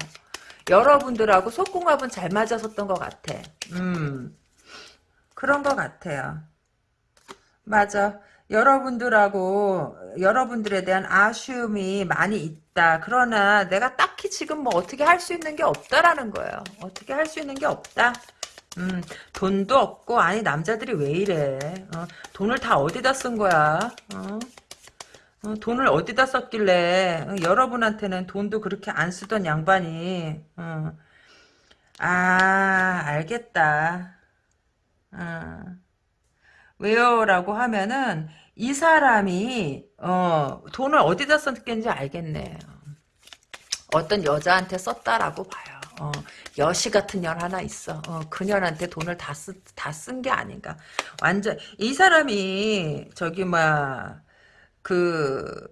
여러분들하고 속궁합은 잘 맞았었던 것 같아. 음. 그런 것 같아요. 맞아. 여러분들하고 여러분들에 대한 아쉬움이 많이 있다. 그러나 내가 딱히 지금 뭐 어떻게 할 수 있는 게 없다라는 거예요. 어떻게 할 수 있는 게 없다. 음, 돈도 없고 아니 남자들이 왜 이래? 어, 돈을 다 어디다 쓴 거야? 어? 어, 돈을 어디다 썼길래 어, 여러분한테는 돈도 그렇게 안 쓰던 양반이 어. 아 알겠다 어. 왜요? 라고 하면은 이 사람이 어, 돈을 어디다 썼겠는지 알겠네 어떤 여자한테 썼다라고 봐요 어, 여시 같은 년 하나 있어. 어, 그년한테 돈을 다 쓰, 다쓴 게 아닌가. 완전, 이 사람이, 저기, 막, 그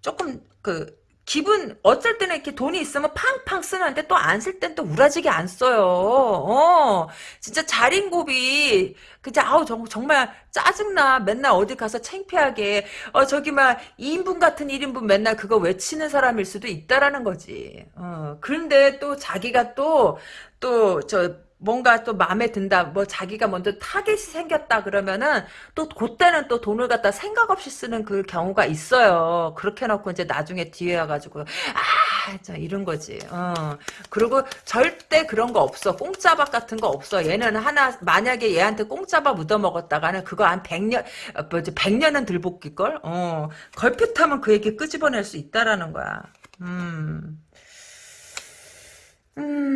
조금 그 기분 어쩔 때는 이렇게 돈이 있으면 팡팡 쓰는데 또 안 쓸 땐 또 우라지게 안 써요. 어, 진짜 자린고비 그냥 아우 정, 정말 짜증나. 맨날 어디 가서 창피하게 어 저기 막 2인분 같은 1인분 맨날 그거 외치는 사람일 수도 있다라는 거지. 어, 그런데 또 자기가 또 또 저 뭔가 또 마음에 든다. 뭐 자기가 먼저 타겟이 생겼다 그러면은 또 그때는 또 돈을 갖다 생각 없이 쓰는 그 경우가 있어요. 그렇게 놓고 이제 나중에 뒤에 와가지고 아, 저 이런 거지. 어. 그리고 절대 그런 거 없어. 공짜밥 같은 거 없어. 얘는 하나 만약에 얘한테 공짜밥 묻어 먹었다가는 그거 한 100년 뭐지 100년은 들볶일 걸. 어. 걸핏하면 그 얘기 끄집어낼 수 있다라는 거야. 음. 음.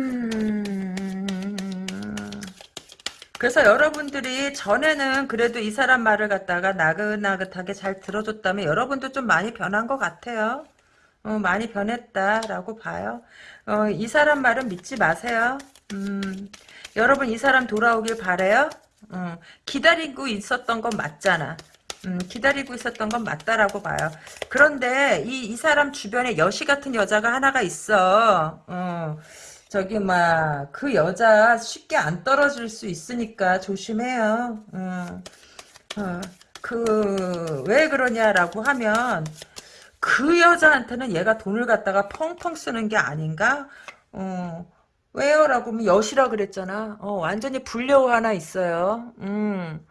그래서 여러분들이 전에는 그래도 이 사람 말을 갖다가 나긋나긋하게 잘 들어줬다면 여러분도 좀 많이 변한 것 같아요. 어, 많이 변했다라고 봐요. 어, 이 사람 말은 믿지 마세요. 음, 여러분 이 사람 돌아오길 바래요. 어, 기다리고 있었던 건 맞잖아. 음, 기다리고 있었던 건 맞다라고 봐요. 그런데 이, 이 사람 주변에 여시 같은 여자가 하나가 있어. 어, 저기 막 그 여자 쉽게 안 떨어질 수 있으니까 조심해요. 어, 어, 그왜 그러냐라고 하면 그 여자한테는 얘가 돈을 갖다가 펑펑 쓰는 게 아닌가? 어, 왜요? 라고 하면 여시라 그랬잖아. 어, 완전히 불려우 하나 있어요. 음.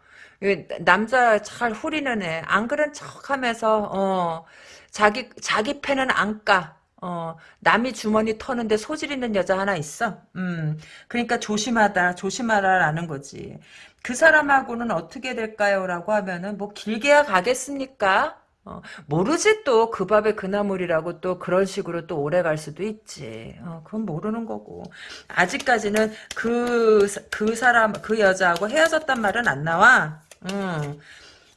남자 잘 후리는 애. 안 그런 척 하면서, 어, 자기, 자기 패는 안 까. 어, 남이 주머니 터는데 소질 있는 여자 하나 있어. 음, 그러니까 조심하다, 조심하라라는 거지. 그 사람하고는 어떻게 될까요? 라고 하면은, 뭐, 길게야 가겠습니까? 어, 모르지 또 그 밥에 그 나물이라고 또 그런 식으로 또 오래 갈 수도 있지. 어, 그건 모르는 거고. 아직까지는 그, 그 사람, 그 여자하고 헤어졌단 말은 안 나와. 음.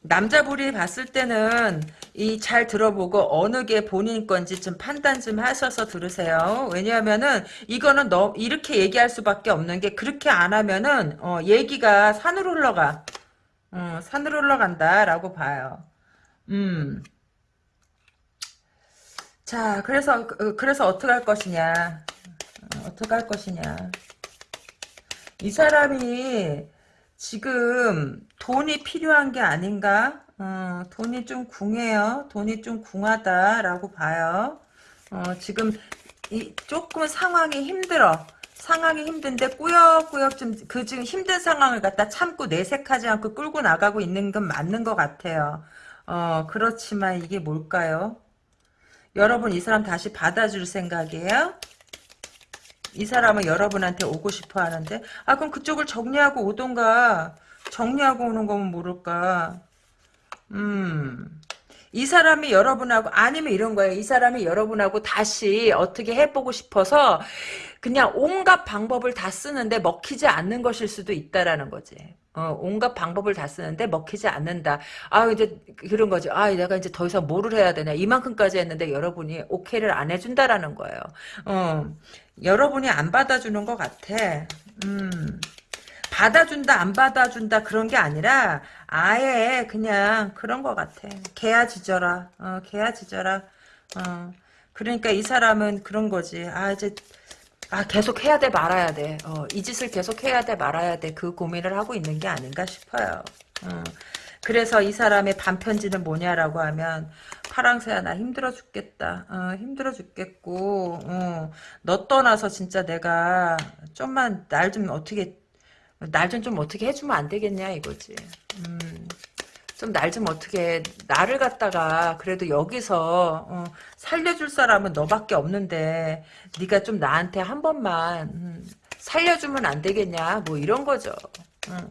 남자분이 봤을 때는 이 잘 들어보고 어느 게 본인 건지 좀 판단 좀 하셔서 들으세요. 왜냐하면은 이거는 너 이렇게 얘기할 수밖에 없는 게 그렇게 안 하면은 어, 얘기가 산으로 흘러가. 어, 산으로 흘러간다라고 봐요. 음. 자, 그래서 그, 그래서 어떻게 할 것이냐? 어, 어떻게 할 것이냐? 이 사람이 지금 돈이 필요한 게 아닌가? 어, 돈이 좀 궁해요. 돈이 좀 궁하다라고 봐요. 어, 지금 이 조금 상황이 힘들어. 상황이 힘든데 꾸역꾸역 좀 그 지금 힘든 상황을 갖다 참고 내색하지 않고 끌고 나가고 있는 건 맞는 것 같아요. 어, 그렇지만 이게 뭘까요? 여러분 이 사람 다시 받아줄 생각이에요? 이 사람은 여러분한테 오고 싶어 하는데 아 그럼 그쪽을 정리하고 오던가 정리하고 오는 거면 모를까 음 이 사람이 여러분하고 아니면 이런 거예요. 이 사람이 여러분하고 다시 어떻게 해보고 싶어서 그냥 온갖 방법을 다 쓰는데 먹히지 않는 것일 수도 있다라는 거지. 어, 온갖 방법을 다 쓰는데 먹히지 않는다. 아, 이제 그런 거지. 아, 내가 이제 더 이상 뭐를 해야 되냐. 이만큼까지 했는데 여러분이 오케이를 안 해준다라는 거예요. 어, 여러분이 안 받아주는 것 같아. 음. 받아준다 안 받아준다 그런 게 아니라 아예 그냥 그런 것 같아 개야 짖어라 어 개야 짖어라 어 그러니까 이 사람은 그런 거지 아 이제 아 계속 해야 돼 말아야 돼 어 이 짓을 계속 해야 돼 말아야 돼. 그 고민을 하고 있는 게 아닌가 싶어요. 어. 그래서 이 사람의 반편지는 뭐냐라고 하면 파랑새야 나 힘들어 죽겠다. 어, 힘들어 죽겠고 어, 너 떠나서 진짜 내가 좀만 날 좀 어떻게 날 좀 좀 어떻게 해주면 안 되겠냐 이거지. 음, 좀 날 좀 어떻게 나를 갖다가 그래도 여기서 어, 살려줄 사람은 너밖에 없는데 네가 좀 나한테 한 번만 음, 살려주면 안 되겠냐 뭐 이런 거죠. 음.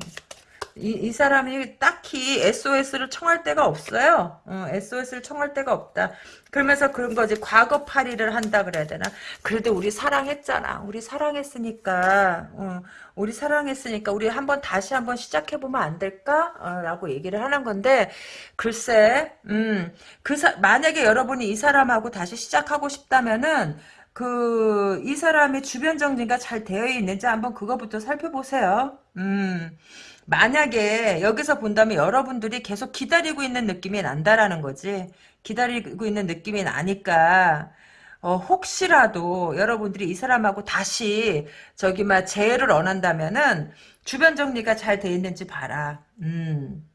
이, 이 사람이 딱히 SOS를 청할 데가 없어요. 어, SOS를 청할 데가 없다. 그러면서 그런 거지. 과거 파리를 한다 그래야 되나? 그래도 우리 사랑했잖아. 우리 사랑했으니까, 어, 우리 사랑했으니까 우리 한번 다시 한번 시작해보면 안 될까? 어, 라고 얘기를 하는 건데, 글쎄, 음, 그 사, 만약에 여러분이 이 사람하고 다시 시작하고 싶다면은, 그, 이 사람의 주변 정리가 잘 되어 있는지 한번 그거부터 살펴보세요. 음, 만약에 여기서 본다면 여러분들이 계속 기다리고 있는 느낌이 난다라는 거지. 기다리고 있는 느낌이 나니까 어, 혹시라도 여러분들이 이 사람하고 다시 저기 막 재회를 원한다면은 주변 정리가 잘 돼 있는지 봐라. 음.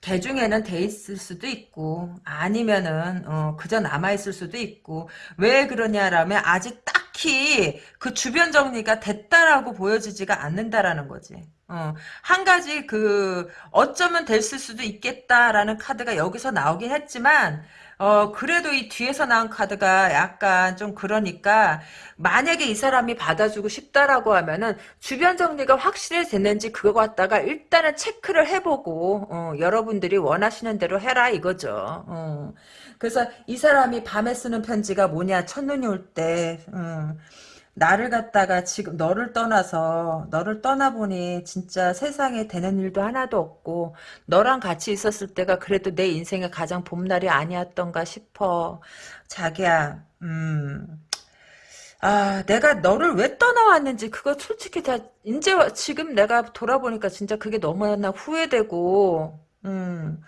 개 중에는 돼 있을 수도 있고 아니면은 어, 그저 남아 있을 수도 있고 왜 그러냐라면 아직 딱히 그 주변 정리가 됐다라고 보여지지가 않는다라는 거지. 어, 한 가지 그 어쩌면 됐을 수도 있겠다라는 카드가 여기서 나오긴 했지만 어 그래도 이 뒤에서 나온 카드가 약간 좀 그러니까 만약에 이 사람이 받아주고 싶다라고 하면은 주변 정리가 확실히 됐는지 그거 갖다가 일단은 체크를 해보고 어, 여러분들이 원하시는 대로 해라 이거죠. 어. 그래서 이 사람이 밤에 쓰는 편지가 뭐냐 첫눈이 올때 어. 나를 갖다가 지금 너를 떠나서 너를 떠나보니 진짜 세상에 되는 일도 하나도 없고 너랑 같이 있었을 때가 그래도 내 인생의 가장 봄날이 아니었던가 싶어 자기야 음. 아 내가 너를 왜 떠나왔는지 그거 솔직히 다 이제 지금 내가 돌아보니까 진짜 그게 너무나 후회되고 음.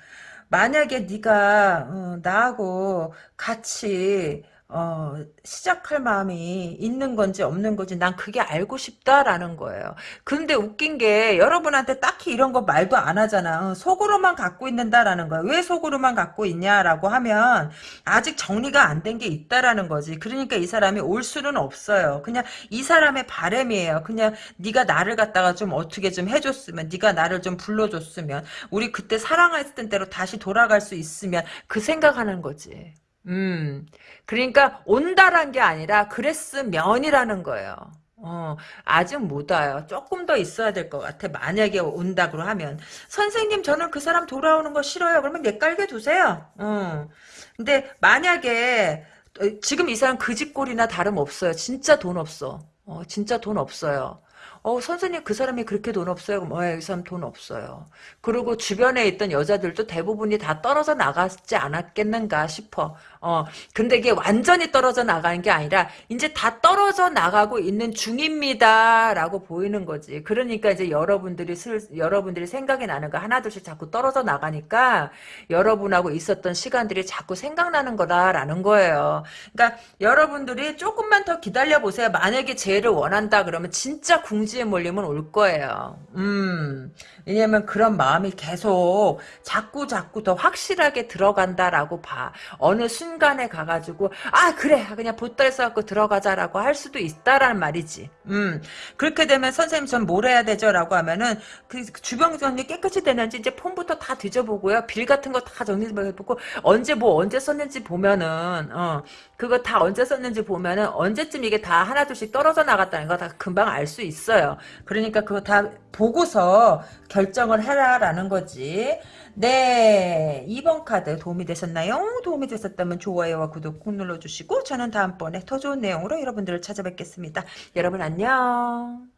만약에 네가 어, 나하고 같이 어, 시작할 마음이 있는 건지 없는 건지 난 그게 알고 싶다라는 거예요. 근데 웃긴 게 여러분한테 딱히 이런 거 말도 안 하잖아. 어, 속으로만 갖고 있는다라는 거야. 왜 속으로만 갖고 있냐라고 하면 아직 정리가 안 된 게 있다라는 거지. 그러니까 이 사람이 올 수는 없어요. 그냥 이 사람의 바램이에요. 그냥 네가 나를 갖다가 좀 어떻게 좀 해줬으면 네가 나를 좀 불러줬으면 우리 그때 사랑했던 대로 다시 돌아갈 수 있으면 그 생각하는 거지. 음, 그러니까 온다란 게 아니라 그랬으면이라는 거예요. 어, 아직 못 와요. 조금 더 있어야 될 것 같아. 만약에 온다고 하면. 선생님, 저는 그 사람 돌아오는 거 싫어요. 그러면 내 깔게 두세요. 어. 근데 만약에, 어, 지금 이 사람 그 집꼴이나 다름없어요. 진짜 돈 없어. 어, 진짜 돈 없어요. 어, 선생님 그 사람이 그렇게 돈 없어요? 그럼 어, 이 사람 돈 없어요. 그리고 주변에 있던 여자들도 대부분이 다 떨어져 나갔지 않았겠는가 싶어. 어, 근데 이게 완전히 떨어져 나가는 게 아니라 이제 다 떨어져 나가고 있는 중입니다라고 보이는 거지. 그러니까 이제 여러분들이 슬, 여러분들이 생각이 나는 거 하나둘씩 자꾸 떨어져 나가니까 여러분하고 있었던 시간들이 자꾸 생각나는 거다라는 거예요. 그러니까 여러분들이 조금만 더 기다려 보세요. 만약에 재해를 원한다 그러면 진짜 궁지 궁지에 몰리면 올 거예요. 음, 왜냐면 그런 마음이 계속 자꾸 자꾸 더 확실하게 들어간다라고 봐. 어느 순간 순간에 가가지고 아 그래 그냥 보따리 싸갖고 들어가자라고 할 수도 있다라는 말이지. 음 그렇게 되면 선생님 전 뭘 해야 되죠?라고 하면은 그 주변 정리 깨끗이 되는지 이제 폰부터 다 뒤져보고요. 빌 같은 거 다 정리해보고 언제 뭐 언제 썼는지 보면은 어 그거 다 언제 썼는지 보면은 언제쯤 이게 다 하나 둘씩 떨어져 나갔다는 거 다 금방 알 수 있어요. 그러니까 그거 다 보고서 결정을 해라라는 거지. 네, 2번 카드 도움이 되셨나요? 도움이 되셨다면 좋아요와 구독 꼭 눌러주시고 저는 다음번에 더 좋은 내용으로 여러분들을 찾아뵙겠습니다. 여러분 안녕.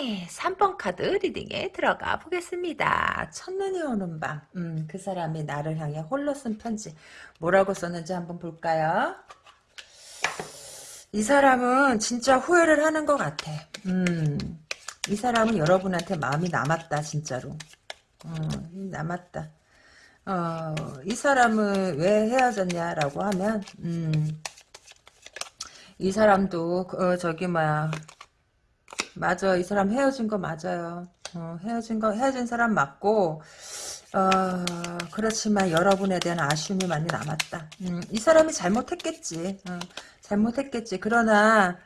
네, 3번 카드 리딩에 들어가 보겠습니다. 첫눈이 오는 밤, 음, 그 사람이 나를 향해 홀로 쓴 편지. 뭐라고 썼는지 한번 볼까요? 이 사람은 진짜 후회를 하는 것 같아. 음, 이 사람은 여러분한테 마음이 남았다, 진짜로. 어, 남았다. 어, 이 사람은 왜 헤어졌냐라고 하면, 음, 이 사람도, 어, 저기, 뭐야, 맞아. 이 사람 헤어진 거 맞아요. 어, 헤어진 거, 헤어진 사람 맞고, 어, 그렇지만 여러분에 대한 아쉬움이 많이 남았다. 음, 이 사람이 잘못했겠지. 어, 잘못했겠지. 그러나,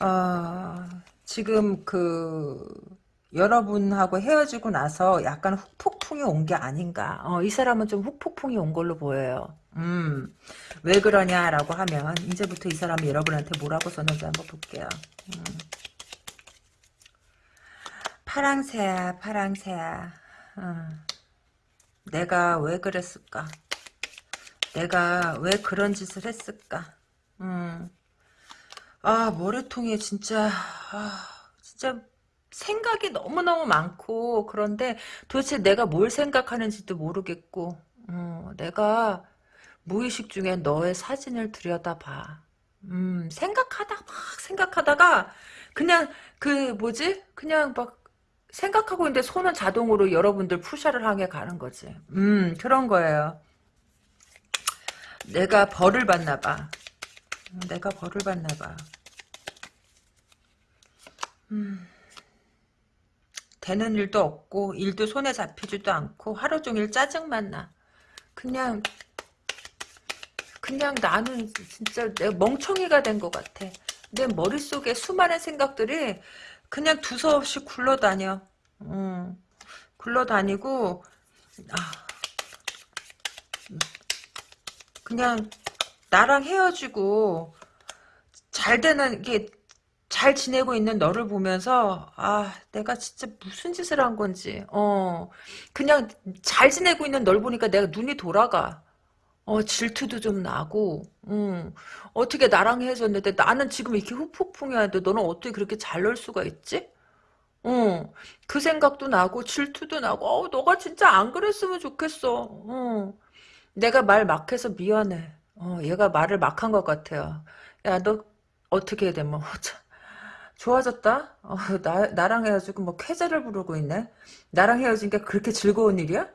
어, 지금 그, 여러분하고 헤어지고 나서 약간 훅폭풍이 온 게 아닌가. 어, 이 사람은 좀 훅폭풍이 온 걸로 보여요. 음, 왜 그러냐라고 하면, 이제부터 이 사람이 여러분한테 뭐라고 썼는지 한번 볼게요. 음. 파랑새야, 파랑새야. 어. 내가 왜 그랬을까? 내가 왜 그런 짓을 했을까? 음. 아, 머리통에 진짜, 아, 진짜 생각이 너무너무 많고, 그런데 도대체 내가 뭘 생각하는지도 모르겠고, 어, 내가 무의식 중에 너의 사진을 들여다봐. 음, 생각하다, 막 생각하다가, 그냥, 그, 뭐지? 그냥 막, 생각하고 있는데 손은 자동으로 여러분들 푸샤를 향해 가는 거지. 음, 그런 거예요. 내가 벌을 받나 봐. 음, 내가 벌을 받나 봐. 음. 되는 일도 없고 일도 손에 잡히지도 않고 하루 종일 짜증만 나. 그냥 그냥 나는 진짜 내가 멍청이가 된 것 같아. 내 머릿속에 수많은 생각들이 그냥 두서없이 굴러다녀. 음, 굴러다니고 아, 그냥 나랑 헤어지고 잘 되는 게 잘 지내고 있는 너를 보면서 아 내가 진짜 무슨 짓을 한 건지. 어. 그냥 잘 지내고 있는 널 보니까 내가 눈이 돌아가 어 질투도 좀 나고 음 어떻게 나랑 헤어졌는데 나는 지금 이렇게 후폭풍이었는데 너는 어떻게 그렇게 잘 놀 수가 있지? 어, 그 생각도 나고 질투도 나고 어, 너가 진짜 안 그랬으면 좋겠어. 어, 내가 말 막 해서 미안해. 어, 얘가 말을 막 한 것 같아요. 야, 너 어떻게 해야 돼? 뭐 좋아졌다? 어, 나, 나랑 헤어지고 뭐 쾌재를 부르고 있네? 나랑 헤어진 게 그렇게 즐거운 일이야?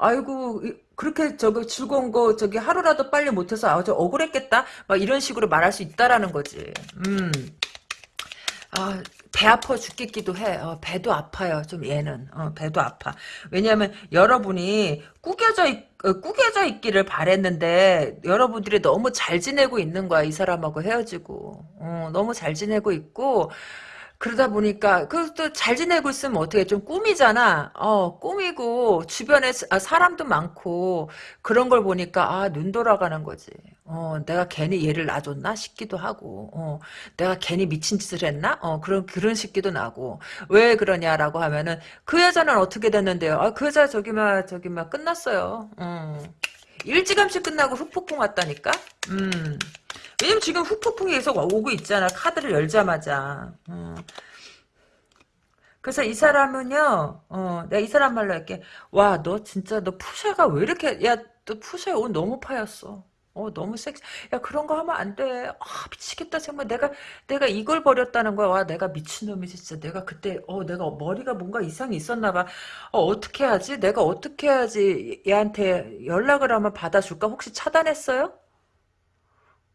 아이고 그렇게 저기 즐거운 거 저기 하루라도 빨리 못해서 아주 억울했겠다? 막 이런 식으로 말할 수 있다라는 거지. 음. 아, 배 아파 죽겠기도 해. 어, 배도 아파요. 좀 얘는. 어, 배도 아파. 왜냐하면 여러분이 꾸겨져 있, 어, 꾸겨져 있기를 바랬는데 여러분들이 너무 잘 지내고 있는 거야. 이 사람하고 헤어지고. 어, 너무 잘 지내고 있고 그러다 보니까 그것도 잘 지내고 있으면 어떻게 좀 꿈이잖아. 어 꿈이고 주변에 아, 사람도 많고 그런 걸 보니까 아 눈 돌아가는 거지. 어 내가 괜히 얘를 놔줬나 싶기도 하고 어 내가 괜히 미친 짓을 했나? 어 그런 그런 싶기도 나고 왜 그러냐라고 하면은 그 여자는 어떻게 됐는데요? 아 그 여자 저기 막 저기 막 끝났어요. 어 일찌감치 끝나고 흑폭풍 왔다니까. 음. 왜냐면 지금 후폭풍이 계속 오고 있잖아. 카드를 열자마자. 어. 그래서 이 사람은요, 어, 내가 이 사람 말로 할게. 와, 너 진짜, 너 푸샤가 왜 이렇게, 야, 너 푸샤 옷 너무 파였어. 어, 너무 섹시. 야, 그런 거 하면 안 돼. 아, 미치겠다. 정말 내가, 내가 이걸 버렸다는 거야. 와, 내가 미친놈이지, 진짜. 내가 그때, 어, 내가 머리가 뭔가 이상이 있었나 봐. 어, 어떻게 하지? 내가 어떻게 해야지 얘한테 연락을 하면 받아줄까? 혹시 차단했어요?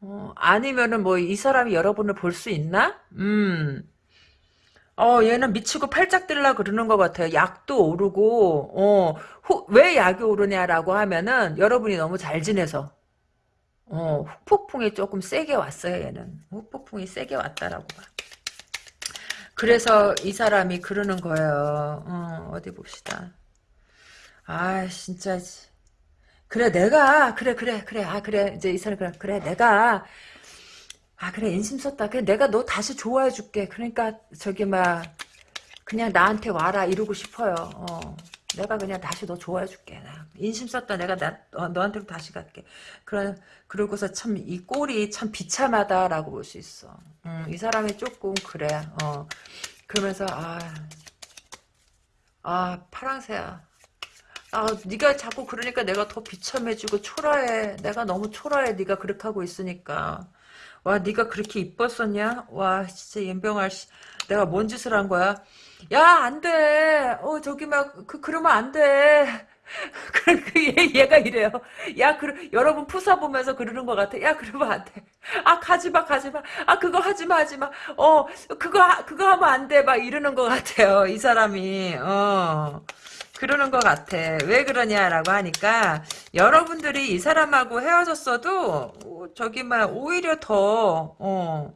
어, 아니면은 뭐 이 사람이 여러분을 볼 수 있나? 음. 어, 얘는 미치고 팔짝 들라 그러는 것 같아요. 약도 오르고, 어, 후, 왜 약이 오르냐라고 하면은, 여러분이 너무 잘 지내서. 어, 후폭풍이 조금 세게 왔어요, 얘는. 후폭풍이 세게 왔다라고 봐. 그래서 이 사람이 그러는 거예요. 어, 어디 봅시다. 아, 진짜. 그래, 내가, 그래, 그래, 그래, 아, 그래. 이제 이 사람, 그래, 그래, 내가, 아, 그래, 인심 썼다. 그래, 내가 너 다시 좋아해 줄게. 그러니까, 저기, 막, 그냥 나한테 와라. 이러고 싶어요. 어. 내가 그냥 다시 너 좋아해 줄게. 인심 썼다. 내가 나, 어, 너한테로 다시 갈게. 그래, 그러고서 참, 이 꼴이 참 비참하다라고 볼 수 있어. 음, 이 사람이 조금 그래. 어. 그러면서, 아, 아, 파랑새야. 아, 네가 자꾸 그러니까 내가 더 비참해지고 초라해. 내가 너무 초라해. 네가 그렇게 하고 있으니까. 와, 네가 그렇게 이뻤었냐? 와, 진짜 연병아 씨. 내가 뭔 짓을 한 거야? 야, 안 돼. 어, 저기 막 그 그러면 안 돼. 그, 그 얘, 얘가 이래요. 야, 그 여러분 푸사 보면서 그러는 것 같아. 야, 그러면 안 돼. 아, 가지 마, 가지 마. 아, 그거 하지 마, 하지 마. 어, 그거 하- 그거 하면 안 돼. 막 이러는 것 같아요. 이 사람이. 어. 그러는 것 같아. 왜 그러냐라고 하니까 여러분들이 이 사람하고 헤어졌어도 어, 저기 막 오히려 더 어,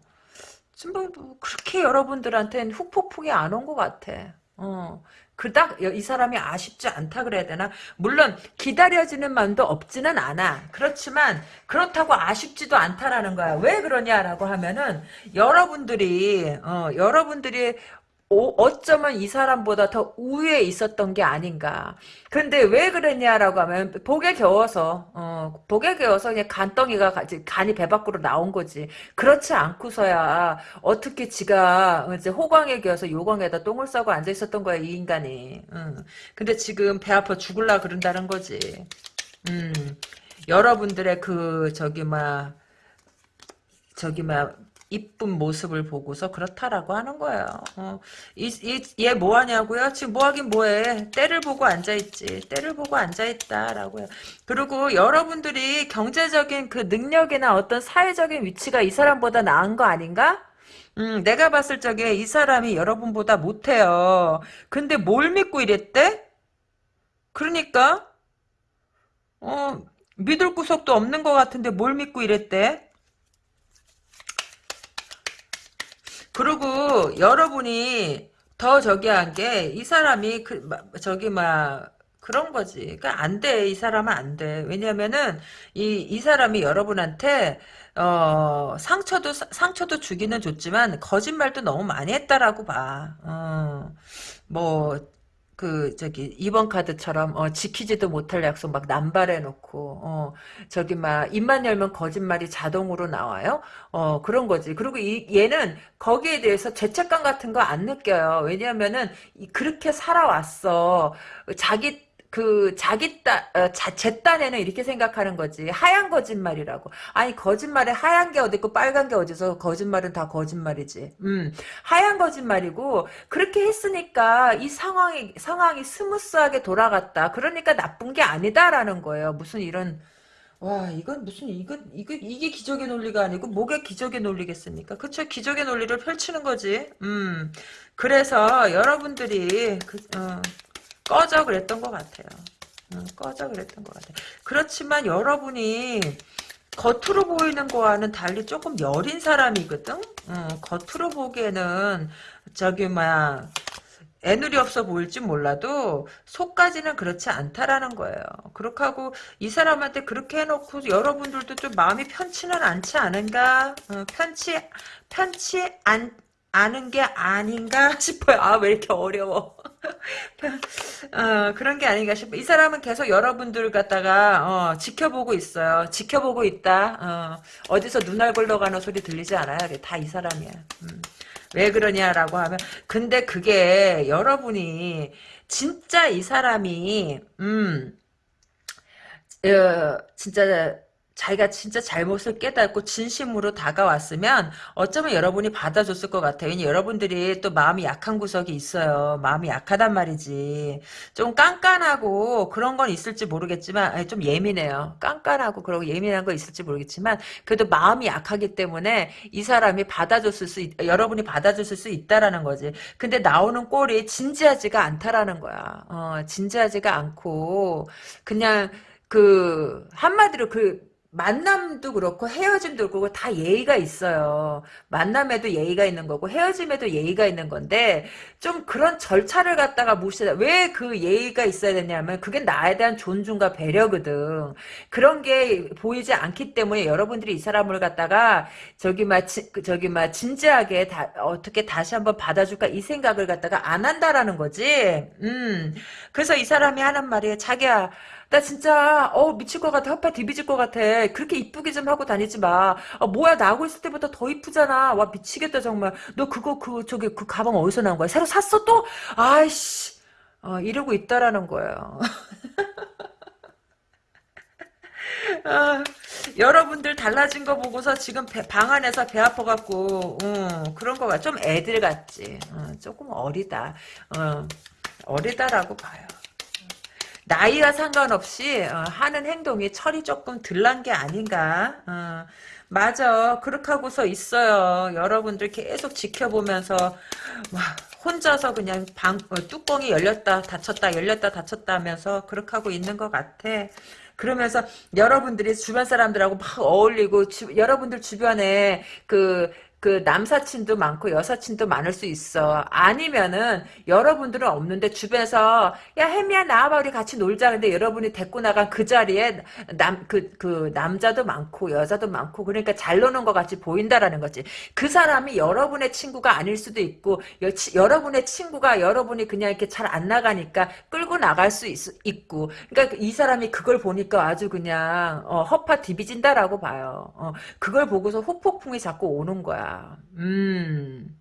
지금 뭐 그렇게 여러분들한테는 훅폭풍이 안 온 것 같아. 어. 그닥 이 사람이 아쉽지 않다 그래야 되나? 물론 기다려지는 마음도 없지는 않아. 그렇지만 그렇다고 아쉽지도 않다라는 거야. 왜 그러냐라고 하면은 여러분들이 어, 여러분들이 오- 어쩌면 이 사람보다 더 우위에 있었던 게 아닌가. 근데 왜 그랬냐라고 하면 복에 겨워서 어, 복에 겨워서 그냥 간덩이가 간이 배 밖으로 나온 거지. 그렇지 않고서야 어떻게 지가 이제 호광에 겨워서 요광에다 똥을 싸고 앉아 있었던 거야 이 인간이. 응. 근데 지금 배 아파 죽을라 그런다는 거지. 음. 여러분들의 그 저기 막 저기 막 이쁜 모습을 보고서 그렇다라고 하는 거예요. 어, 이, 이, 얘 뭐하냐고요? 지금 뭐하긴 뭐해. 때를 보고 앉아있지. 때를 보고 앉아있다라고요. 그리고 여러분들이 경제적인 그 능력이나 어떤 사회적인 위치가 이 사람보다 나은 거 아닌가? 음, 내가 봤을 적에 이 사람이 여러분보다 못해요. 근데 뭘 믿고 이랬대? 그러니까, 어, 믿을 구석도 없는 것 같은데 뭘 믿고 이랬대? 그리고 여러분이 더 저기 한 게 이 사람이 그 마- 저기 막 그런 거지. 그러니까 안 돼. 이 사람은 안 돼. 왜냐면은 이 이 사람이 여러분한테 어 상처도 상처도 주기는 줬지만 거짓말도 너무 많이 했다라고 봐. 어. 뭐 그 저기 이번 카드처럼 어, 지키지도 못할 약속 막 남발해 놓고 어, 저기 막 입만 열면 거짓말이 자동으로 나와요. 어 그런 거지. 그리고 이 얘는 거기에 대해서 죄책감 같은 거 안 느껴요. 왜냐하면은 이- 그렇게 살아왔어. 자기 그 자기 따, 어, 자, 제 딴에는 이렇게 생각하는 거지. 하얀 거짓말이라고. 아니 거짓말에 하얀 게 어디 있고 빨간 게 어딨어 거짓말은 다 거짓말이지. 음. 하얀 거짓말이고 그렇게 했으니까 이 상황이 상황이 smooth하게 돌아갔다. 그러니까 나쁜 게 아니다라는 거예요. 무슨 이런 와 이건 무슨 이거 이거 이게 기적의 논리가 아니고 뭐가 기적의 논리겠습니까? 그쵸 기적의 논리를 펼치는 거지. 음 그래서 여러분들이 그, 어, 꺼져 그랬던 것 같아요. 어, 꺼져 그랬던 것 같아요. 그렇지만 여러분이 겉으로 보이는 거와는 달리 조금 여린 사람이거든. 어, 겉으로 보기에는 저기 막 애누리 없어 보일지 몰라도 속까지는 그렇지 않다라는 거예요. 그렇게 하고 이 사람한테 그렇게 해놓고 여러분들도 좀 마음이 편치는 않지 않은가? 어, 편치 편치 않 않은 게 아닌가 싶어요. 아 왜 이렇게 어려워? 어, 그런 게 아닌가 싶어. 이 사람은 계속 여러분들 갖다가 어, 지켜보고 있어요. 지켜보고 있다. 어, 디서 눈알 굴러가는 소리 들리지 않아요? 다 이 사람이야. 음. 왜 그러냐라고 하면 근데 그게 여러분이 진짜 이 사람이 음 어, 진짜 자기가 진짜 잘못을 깨닫고 진심으로 다가왔으면 어쩌면 여러분이 받아줬을 것 같아요. 여러분들이 또 마음이 약한 구석이 있어요. 마음이 약하단 말이지. 좀 깐깐하고 그런 건 있을지 모르겠지만 아니, 좀 예민해요. 깐깐하고 그러고 예민한 거 있을지 모르겠지만 그래도 마음이 약하기 때문에 이 사람이 받아줬을 수 있, 여러분이 받아줬을 수 있다라는 거지. 근데 나오는 꼴이 진지하지가 않다라는 거야. 어, 진지하지가 않고 그냥 그 한마디로 그 만남도 그렇고 헤어짐도 그렇고 다 예의가 있어요. 만남에도 예의가 있는 거고 헤어짐에도 예의가 있는 건데 좀 그런 절차를 갖다가 무시하다. 왜그 예의가 있어야 되냐면 그게 나에 대한 존중과 배려거든. 그런 게 보이지 않기 때문에 여러분들이 이 사람을 갖다가 저기 막 지, 그 저기 막 진지하게 다, 어떻게 다시 한번 받아줄까 이 생각을 갖다가 안 한다라는 거지. 음. 그래서 이 사람이 하는 말이 자기야 나 진짜 어 미칠 것 같아. 헛발 디비질 것 같아. 그렇게 이쁘게 좀 하고 다니지 마. 아, 뭐야 나하고 있을 때보다 더 이쁘잖아. 와 미치겠다 정말. 너 그거 그 저기 그 가방 어디서 나온 거야? 새로 샀어 또? 아이씨. 어, 이러고 있다라는 거예요. 아, 여러분들 달라진 거 보고서 지금 배, 방 안에서 배 아파갖고 어, 그런 거가 좀 애들 같지. 어, 조금 어리다. 어, 어리다라고 봐요 나이와 상관없이 어, 하는 행동이 철이 조금 들난 게 아닌가. 어, 맞아. 그렇게 하고서 있어요. 여러분들 계속 지켜보면서 와, 혼자서 그냥 방 어, 뚜껑이 열렸다 닫혔다 열렸다 닫혔다 하면서 그렇게 하고 있는 것 같아. 그러면서 여러분들이 주변 사람들하고 막 어울리고 주, 여러분들 주변에 그 그 남사친도 많고 여사친도 많을 수 있어. 아니면은 여러분들은 없는데 주변에서 야 혜미야 나와봐 우리 같이 놀자. 근데 여러분이 데리고 나간 그 자리에 남 그그 그 남자도 많고 여자도 많고 그러니까 잘 노는 것 같이 보인다라는 거지. 그 사람이 여러분의 친구가 아닐 수도 있고 여, 치, 여러분의 친구가 여러분이 그냥 이렇게 잘 안 나가니까 끌고 나갈 수 있, 있고. 그러니까 이 사람이 그걸 보니까 아주 그냥 어, 허파 디비진다라고 봐요. 어, 그걸 보고서 후폭풍이 자꾸 오는 거야. 음.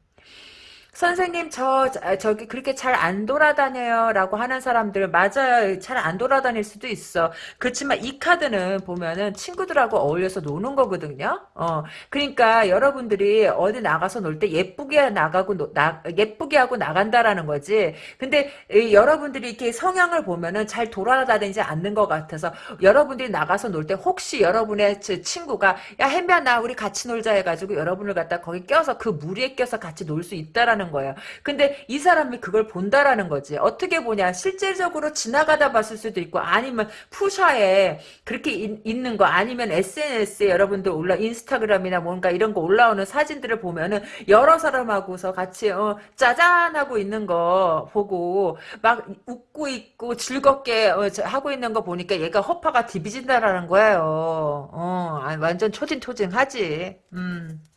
선생님 저 저기 그렇게 잘 안 돌아다녀요 라고 하는 사람들 맞아요. 잘 안 돌아다닐 수도 있어. 그렇지만 이 카드는 보면은 친구들하고 어울려서 노는 거거든요. 어 그러니까 여러분들이 어디 나가서 놀 때 예쁘게 나가고 노, 나, 예쁘게 하고 나간다라는 거지. 근데 이, 여러분들이 이렇게 성향을 보면은 잘 돌아다니지 않는 것 같아서 여러분들이 나가서 놀 때 혹시 여러분의 친구가 야 햄비야 나 우리 같이 놀자. 해가지고 여러분을 갖다 거기 껴서 그 무리에 껴서 같이 놀 수 있다라는 한다는 거예요. 근데 이 사람이 그걸 본다라는 거지. 어떻게 보냐. 실제적으로 지나가다 봤을 수도 있고 아니면 푸샤에 그렇게 인, 있는 거 아니면 SNS에 여러분들 올라 인스타그램이나 뭔가 이런 거 올라오는 사진들을 보면은 여러 사람하고서 같이 어, 짜잔 하고 있는 거 보고 막 웃고 있고 즐겁게 어, 하고 있는 거 보니까 얘가 허파가 디비진다라는 거예요. 어, 완전 초진초진하지. 음.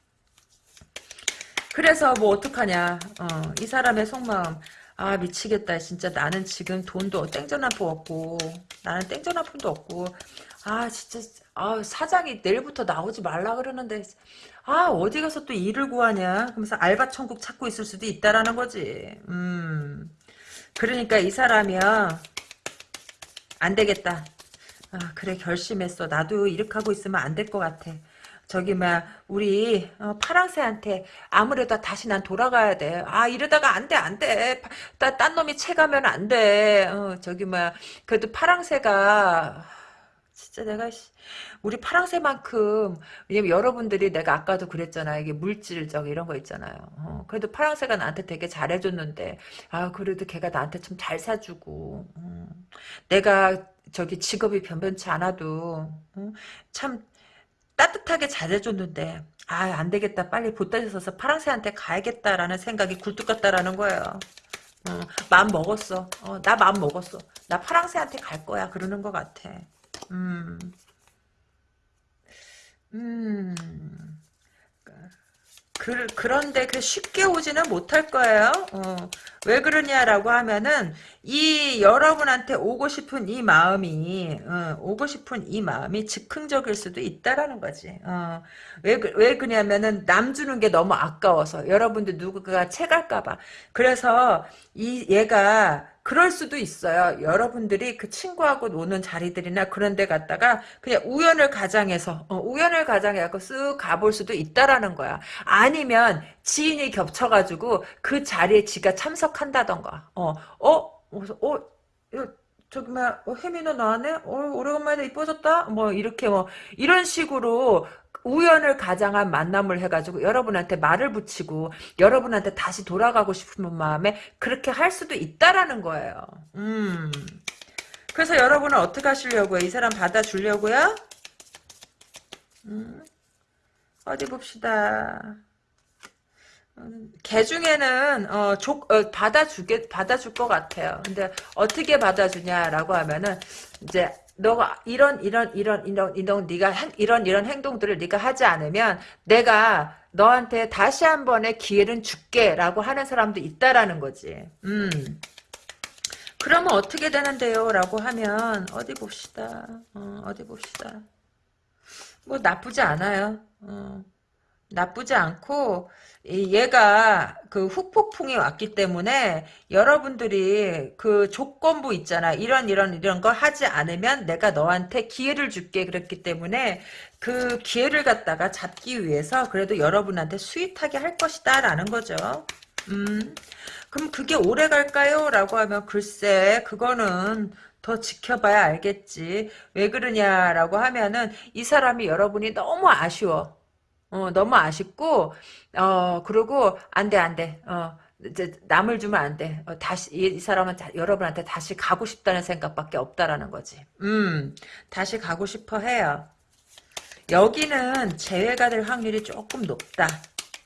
그래서 뭐 어떡하냐. 어, 이 사람의 속마음. 아 미치겠다. 진짜 나는 지금 돈도 땡전 한푼 없고 나는 땡전 한 푼도 없고 아 진짜 아 사장이 내일부터 나오지 말라 그러는데 아 어디 가서 또 일을 구하냐. 그러면서 알바 천국 찾고 있을 수도 있다라는 거지. 음 그러니까 이 사람이야 안 되겠다. 아 그래 결심했어. 나도 이렇게 하고 있으면 안 될 것 같아. 저기 막 우리 어, 파랑새한테 아무래도 다시 난 돌아가야 돼. 아 이러다가 안 돼 안 돼. 딴 놈이 채가면 안 돼. 어, 저기 막 그래도 파랑새가 진짜 내가 우리 파랑새만큼 왜냐면 여러분들이 내가 아까도 그랬잖아 이게 물질적 이런 거 있잖아요 어, 그래도 파랑새가 나한테 되게 잘해줬는데 아 그래도 걔가 나한테 좀 잘 사주고 음, 내가 저기 직업이 변변치 않아도 음, 참 따뜻하게 잘해줬는데 아 안되겠다. 빨리 보따리 서서 파랑새한테 가야겠다라는 생각이 굴뚝 같다라는 거예요. 어, 마음 먹었어. 어, 나 마음 먹었어. 나 파랑새한테 갈 거야. 그러는 것 같아. 음, 음. 그, 그런데 그 쉽게 오지는 못할 거예요. 어. 왜 그러냐라고 하면은 이 여러분한테 오고 싶은 이 마음이 어, 오고 싶은 이 마음이 즉흥적일 수도 있다라는 거지. 어. 왜, 왜 그러냐면은 남 주는 게 너무 아까워서 여러분들 누구가 채갈까봐. 그래서 이 얘가 그럴 수도 있어요. 여러분들이 그 친구하고 노는 자리들이나 그런 데 갔다가 그냥 우연을 가장해서 어, 우연을 가장해갖고 쓱 가볼 수도 있다라는 거야. 아니면 지인이 겹쳐가지고 그 자리에 지가 참석한다던가. 어, 어, 그래서 어, 야, 저기 막 어, 너 나왔네? 어, 오래간만에 이뻐졌다? 뭐 이렇게 뭐 이런 식으로 우연을 가장한 만남을 해가지고 여러분한테 말을 붙이고 여러분한테 다시 돌아가고 싶은 마음에 그렇게 할 수도 있다라는 거예요. 음. 그래서 여러분은 어떻게 하시려고요? 이 사람 받아주려고요? 음. 어디 봅시다. 음, 개 중에는 어, 조, 어, 받아주게 받아줄 것 같아요. 근데 어떻게 받아주냐라고 하면은 이제 너가 이런 이런 이런 이런 이런 네가 행, 이런 이런 행동들을 네가 하지 않으면 내가 너한테 다시 한 번의 기회를 줄게라고 하는 사람도 있다라는 거지. 음. 그러면 어떻게 되는데요? 라고 하면 어디 봅시다. 어, 어디 봅시다. 뭐 나쁘지 않아요. 어, 나쁘지 않고 얘가 그 후폭풍이 왔기 때문에 여러분들이 그 조건부 있잖아. 이런 이런 이런 거 하지 않으면 내가 너한테 기회를 줄게 그랬기 때문에 그 기회를 갖다가 잡기 위해서 그래도 여러분한테 스윗하게 할 것이다 라는 거죠. 음. 그럼 그게 오래 갈까요? 라고 하면 글쎄 그거는 더 지켜봐야 알겠지. 왜 그러냐라고 하면은 이 사람이 여러분이 너무 아쉬워. 어, 너무 아쉽고, 어, 그리고, 안 돼, 안 돼. 어, 이제 남을 주면 안 돼. 어, 다시, 이, 이 사람은 다, 여러분한테 다시 가고 싶다는 생각밖에 없다라는 거지. 음, 다시 가고 싶어 해요. 여기는 재회가 될 확률이 조금 높다.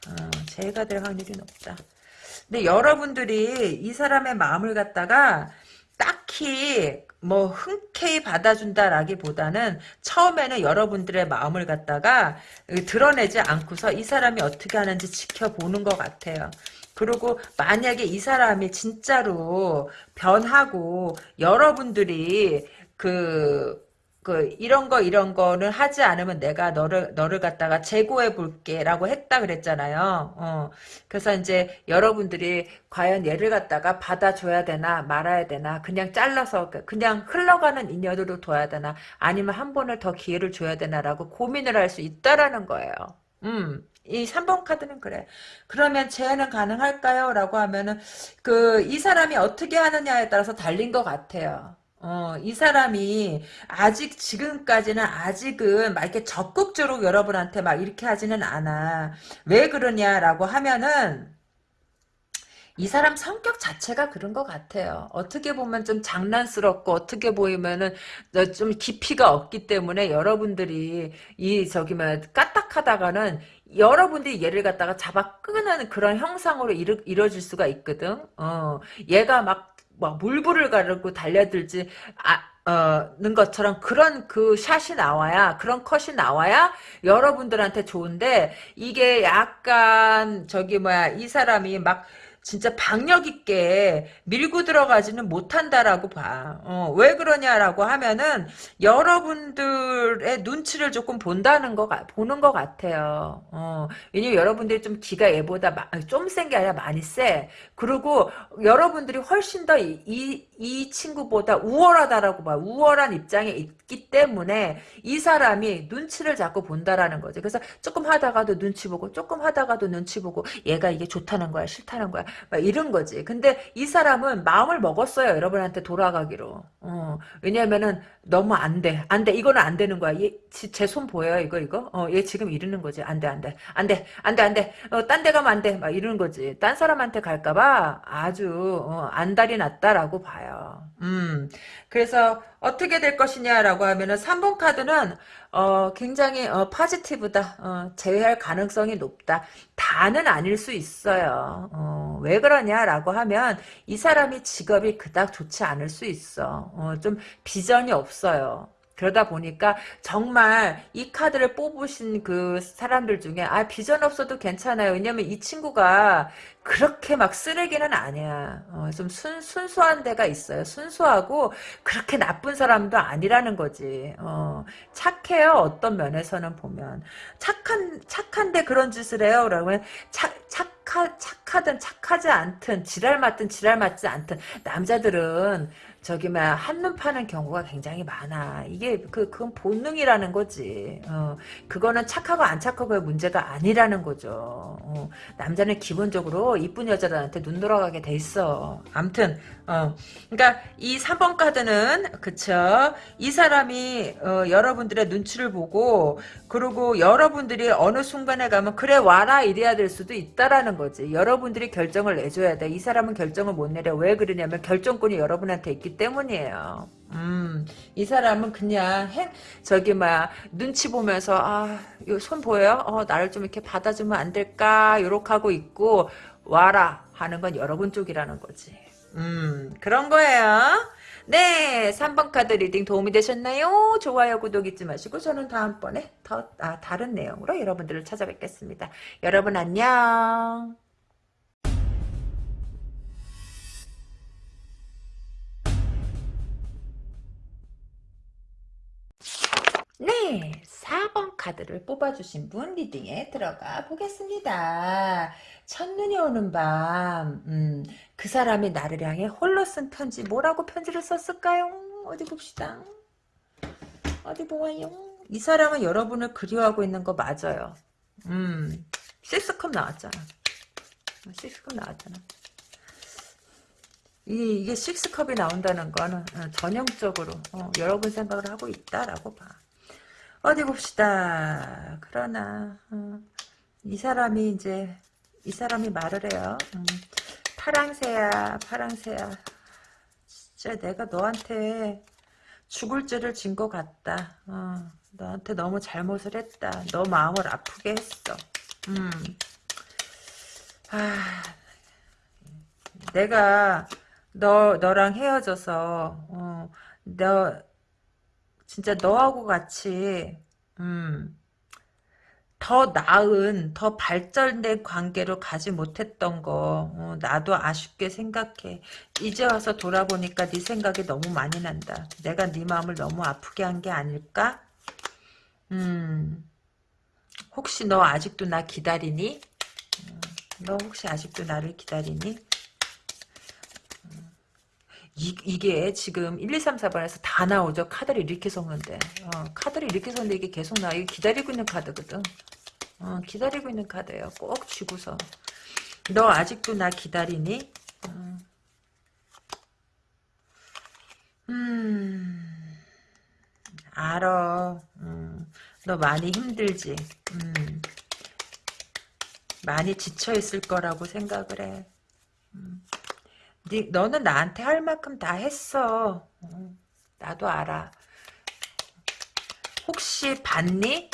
어, 재회가 될 확률이 높다. 근데 여러분들이 이 사람의 마음을 갖다가 딱히 뭐 흔쾌히 받아준다라기보다는 처음에는 여러분들의 마음을 갖다가 드러내지 않고서 이 사람이 어떻게 하는지 지켜보는 것 같아요. 그리고 만약에 이 사람이 진짜로 변하고 여러분들이 그 그 이런 거 이런 거는 하지 않으면 내가 너를 너를 갖다가 재고해 볼게라고 했다 그랬잖아요. 어. 그래서 이제 여러분들이 과연 얘를 갖다가 받아줘야 되나 말아야 되나 그냥 잘라서 그냥 흘러가는 인연으로 둬야 되나 아니면 한 번을 더 기회를 줘야 되나라고 고민을 할 수 있다라는 거예요. 음. 이 3번 카드는 그래. 그러면 재해는 가능할까요? 라고 하면은, 그, 이 사람이 어떻게 하느냐에 따라서 달린 것 같아요. 어, 이 사람이 아직 지금까지는 아직은 막 이렇게 적극적으로 여러분한테 막 이렇게 하지는 않아. 왜 그러냐라고 하면은 이 사람 성격 자체가 그런 것 같아요. 어떻게 보면 좀 장난스럽고 어떻게 보이면은 좀 깊이가 없기 때문에 여러분들이 이 저기 뭐 까딱하다가는 여러분들이 얘를 갖다가 잡아 끄는 그런 형상으로 이루, 이뤄질 수가 있거든. 어, 얘가 막 뭐 물불을 가르고 달려들지 아, 어,는 것처럼 그런 그 샷이 나와야 그런 컷이 나와야 여러분들한테 좋은데 이게 약간 저기 뭐야 이 사람이 막 진짜 박력 있게 밀고 들어가지는 못한다라고 봐. 어, 왜 그러냐라고 하면은 여러분들의 눈치를 조금 본다는 거 보는 것 같아요. 어, 왜냐면 여러분들이 좀 기가 얘보다 좀 센 게 아니라 많이 세. 그리고 여러분들이 훨씬 더 이 이 친구보다 우월하다라고 봐. 우월한 입장에 있기 때문에 이 사람이 눈치를 자꾸 본다라는 거죠. 그래서 조금 하다가도 눈치 보고 조금 하다가도 눈치 보고 얘가 이게 좋다는 거야 싫다는 거야 이런 거지. 근데 이 사람은 마음을 먹었어요. 여러분한테 돌아가기로. 어, 왜냐면은 너무 안 돼. 안 돼. 이거는 안 되는 거야. 제손 보여요. 이거 이거. 어, 얘 지금 이러는 거지. 안 돼. 안 돼. 안 돼. 안 돼. 안 돼. 어, 딴 데 가면 안 돼. 막 이러는 거지. 딴 사람한테 갈까 봐 아주 어, 안달이 났다라고 봐요. 음. 그래서 어떻게 될 것이냐라고 하면은 3번 카드는 어, 굉장히 어, 파지티브다. 어, 제외할 가능성이 높다. 다는 아닐 수 있어요. 어, 왜 그러냐라고 하면 이 사람이 직업이 그닥 좋지 않을 수 있어. 어, 좀 비전이 없어요. 그러다 보니까 정말 이 카드를 뽑으신 그 사람들 중에 아 비전 없어도 괜찮아요. 왜냐면 이 친구가 그렇게 막 쓰레기는 아니야. 어, 좀 순, 순수한 데가 있어요. 순수하고 그렇게 나쁜 사람도 아니라는 거지. 어, 착해요. 어떤 면에서는 보면 착한 착한데 그런 짓을 해요. 그러면 착 착. 착하, 착하든 착하지 않든 지랄 맞든 지랄 맞지 않든 남자들은 저기 막 한눈 파는 경우가 굉장히 많아. 이게 그 그건 본능이라는 거지. 어, 그거는 착하고 안 착하고의 문제가 아니라는 거죠. 어, 남자는 기본적으로 이쁜 여자들한테 눈 돌아가게 돼 있어. 암튼 어, 그러니까 이 3번 카드는 그쵸. 이 사람이 어, 여러분들의 눈치를 보고 그리고 여러분들이 어느 순간에 가면 그래 와라 이래야 될 수도 있다라는 거지. 여러분들이 결정을 내줘야 돼. 이 사람은 결정을 못 내려. 왜 그러냐면 결정권이 여러분한테 있기 때문이에요. 음, 이 사람은 그냥 해, 저기 막 눈치 보면서 아, 손 보여요? 어, 나를 좀 이렇게 받아주면 안 될까? 요렇게 하고 있고 와라 하는 건 여러분 쪽이라는 거지. 음, 그런 거예요. 네, 3번 카드 reading 도움이 되셨나요? 좋아요, 구독 잊지 마시고 저는 다음번에 더 아, 다른 내용으로 여러분들을 찾아뵙겠습니다. 여러분 안녕. 네, 4번 카드를 뽑아주신 분 reading에 들어가 보겠습니다. 첫눈이 오는 밤, 음, 그 사람이 나를 향해 홀로 쓴 편지, 뭐라고 편지를 썼을까요? 어디 봅시다. 어디 보아요? 이 사람은 여러분을 그리워하고 있는 거 맞아요. 음, 식스컵 나왔잖아. 식스컵 나왔잖아. 이, 이게 식스컵이 나온다는 거는 어, 전형적으로 어, 여러분 생각을 하고 있다라고 봐. 어디 봅시다. 그러나 어, 이 사람이 이제 이 사람이 말을 해요. 음, 파랑새야 파랑새야 진짜 내가 너한테 죽을 죄를 진 것 같다. 어, 너한테 너무 잘못을 했다. 너 마음을 아프게 했어. 음. 아, 내가 너 너랑 헤어져서 어, 너 진짜 너하고 같이 음, 더 나은 더 발전된 관계로 가지 못했던 거 어, 나도 아쉽게 생각해. 이제 와서 돌아보니까 네 생각이 너무 많이 난다. 내가 네 마음을 너무 아프게 한 게 아닐까? 음 혹시 너 아직도 나 기다리니? 음, 너 혹시 아직도 나를 기다리니 이, 이게 지금 1, 2, 3, 4번에서 다 나오죠. 카드를 이렇게 섞는데. 어, 카드를 이렇게 섞는데 이게 계속 나와. 이게 기다리고 있는 카드거든. 어, 기다리고 있는 카드예요. 꼭 쥐고서. 너 아직도 나 기다리니? 어. 음, 알어. 음, 너 많이 힘들지. 음, 많이 지쳐있을 거라고 생각을 해. 음. 네, 너는 나한테 할 만큼 다 했어. 어, 나도 알아. 혹시 봤니?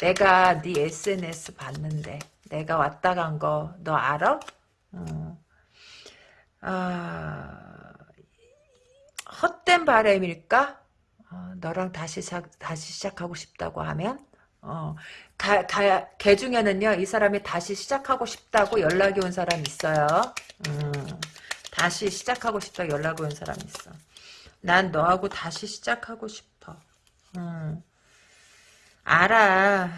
내가 네 SNS 봤는데 내가 왔다 간 거 너 알아? 어. 아, 헛된 바램일까? 어, 너랑 다시 시작, 다시 시작하고 싶다고 하면 어, 가, 가, 걔 중에는요, 이 사람이 다시 시작하고 싶다고 연락이 온 사람 있어요. 음. 다시 시작하고 싶다 연락 온 사람 있어. 난 너하고 다시 시작하고 싶어. 음. 알아.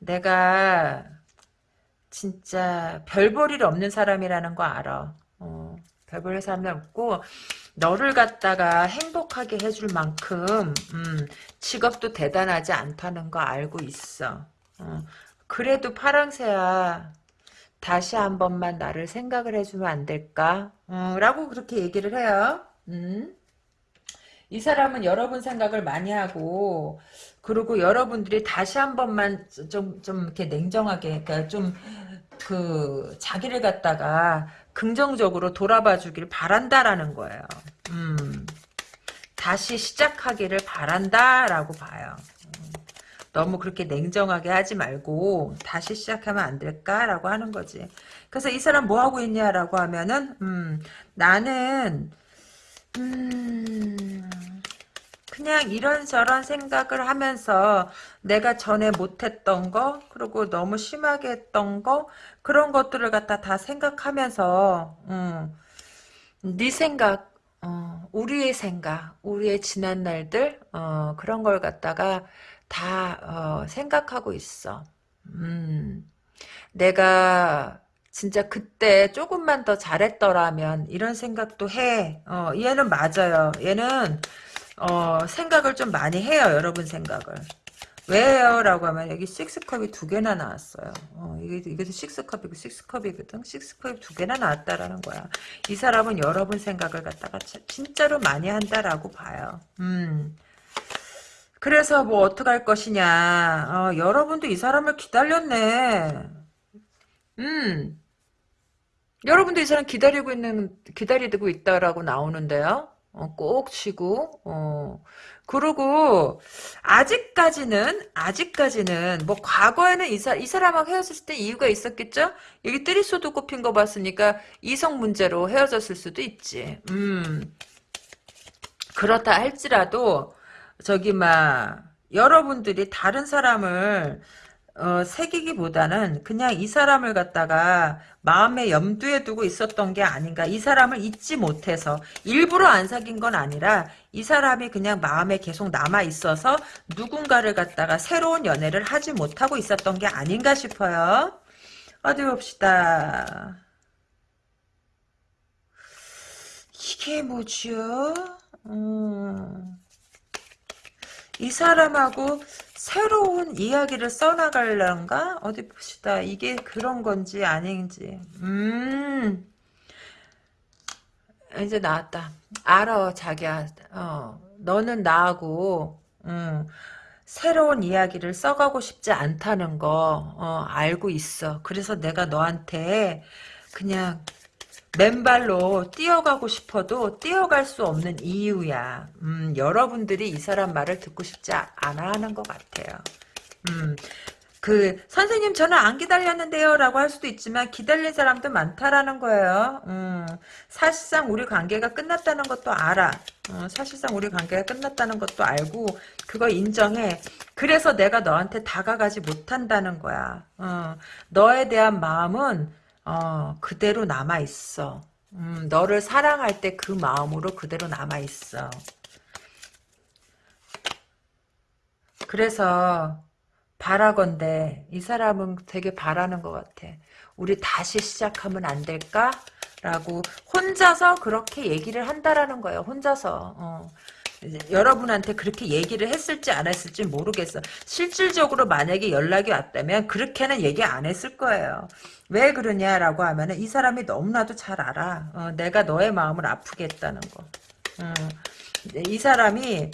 내가 진짜 별 볼 일 없는 사람이라는 거 알아. 어, 별볼 사람이 없고 너를 갖다가 행복하게 해줄 만큼 음, 직업도 대단하지 않다는 거 알고 있어. 어, 그래도 파랑새야 다시 한 번만 나를 생각을 해주면 안 될까? 어, 라고 그렇게 얘기를 해요. 음. 이 사람은 여러분 생각을 많이 하고 그리고 여러분들이 다시 한 번만 좀, 좀 이렇게 냉정하게 그러니까 좀 그 자기를 갖다가 긍정적으로 돌아봐 주길 바란다라는 거예요. 음. 다시 시작하기를 바란다라고 봐요. 너무 그렇게 냉정하게 하지 말고 다시 시작하면 안 될까라고 하는 거지. 그래서 이 사람 뭐 하고 있냐라고 하면은 음, 나는 음, 그냥 이런저런 생각을 하면서 내가 전에 못했던 거 그리고 너무 심하게 했던 거 그런 것들을 갖다 다 생각하면서 음, 네 생각 어, 우리의 생각 우리의 지난 날들 어, 그런 걸 갖다가 다 어, 생각하고 있어. 음, 내가 진짜 그때 조금만 더 잘했더라면 이런 생각도 해. 어, 얘는 맞아요. 얘는 어, 생각을 좀 많이 해요. 여러분 생각을. 왜요? 라고 하면 여기 식스컵이 두 개나 나왔어요. 어, 이게, 이것도 식스컵이고 식스컵이거든. 식스컵이 두 개나 나왔다라는 거야. 이 사람은 여러분 생각을 갖다가 진짜로 많이 한다라고 봐요. 음. 그래서 뭐 어떡할 것이냐. 어, 여러분도 이 사람을 기다렸네. 음. 여러분도 이 사람 기다리고 있는, 기다리고 있다라고 나오는데요. 어, 꼭 치고, 어. 그리고, 아직까지는, 아직까지는, 뭐, 과거에는 이, 사, 이 사람하고 헤어졌을 때 이유가 있었겠죠? 여기 뜨리소도 꼽힌 거 봤으니까, 이성 문제로 헤어졌을 수도 있지. 음. 그렇다 할지라도, 저기, 막, 여러분들이 다른 사람을, 어, 새기기보다는 그냥 이 사람을 갖다가 마음의 염두에 두고 있었던 게 아닌가. 이 사람을 잊지 못해서 일부러 안 사귄 건 아니라 이 사람이 그냥 마음에 계속 남아 있어서 누군가를 갖다가 새로운 연애를 하지 못하고 있었던 게 아닌가 싶어요. 어디 봅시다. 이게 뭐죠? 음. 이 사람하고 새로운 이야기를 써나갈란가? 어디 봅시다. 이게 그런 건지 아닌지. 음. 이제 나왔다. 알아, 자기야. 어, 너는 나하고, 음, 새로운 이야기를 써가고 싶지 않다는 거, 어, 알고 있어. 그래서 내가 너한테 그냥 맨발로 뛰어가고 싶어도 뛰어갈 수 없는 이유야. 음, 여러분들이 이 사람 말을 듣고 싶지 않아 하는 것 같아요. 음, 그 선생님 저는 안 기다렸는데요 라고 할 수도 있지만 기다린 사람도 많다라는 거예요. 음, 사실상 우리 관계가 끝났다는 것도 알아. 어, 사실상 우리 관계가 끝났다는 것도 알고 그거 인정해. 그래서 내가 너한테 다가가지 못한다는 거야. 어, 너에 대한 마음은 어, 그대로 남아있어. 음, 너를 사랑할 때 그 마음으로 그대로 남아있어. 그래서 바라건대 이 사람은 되게 바라는 것 같아. 우리 다시 시작하면 안 될까? 라고 혼자서 그렇게 얘기를 한다라는 거예요. 혼자서. 어. 여러분한테 그렇게 얘기를 했을지 안 했을지 모르겠어. 실질적으로 만약에 연락이 왔다면 그렇게는 얘기 안 했을 거예요. 왜 그러냐라고 하면 은 이 사람이 너무나도 잘 알아. 어, 내가 너의 마음을 아프게 했다는 거. 어, 이 사람이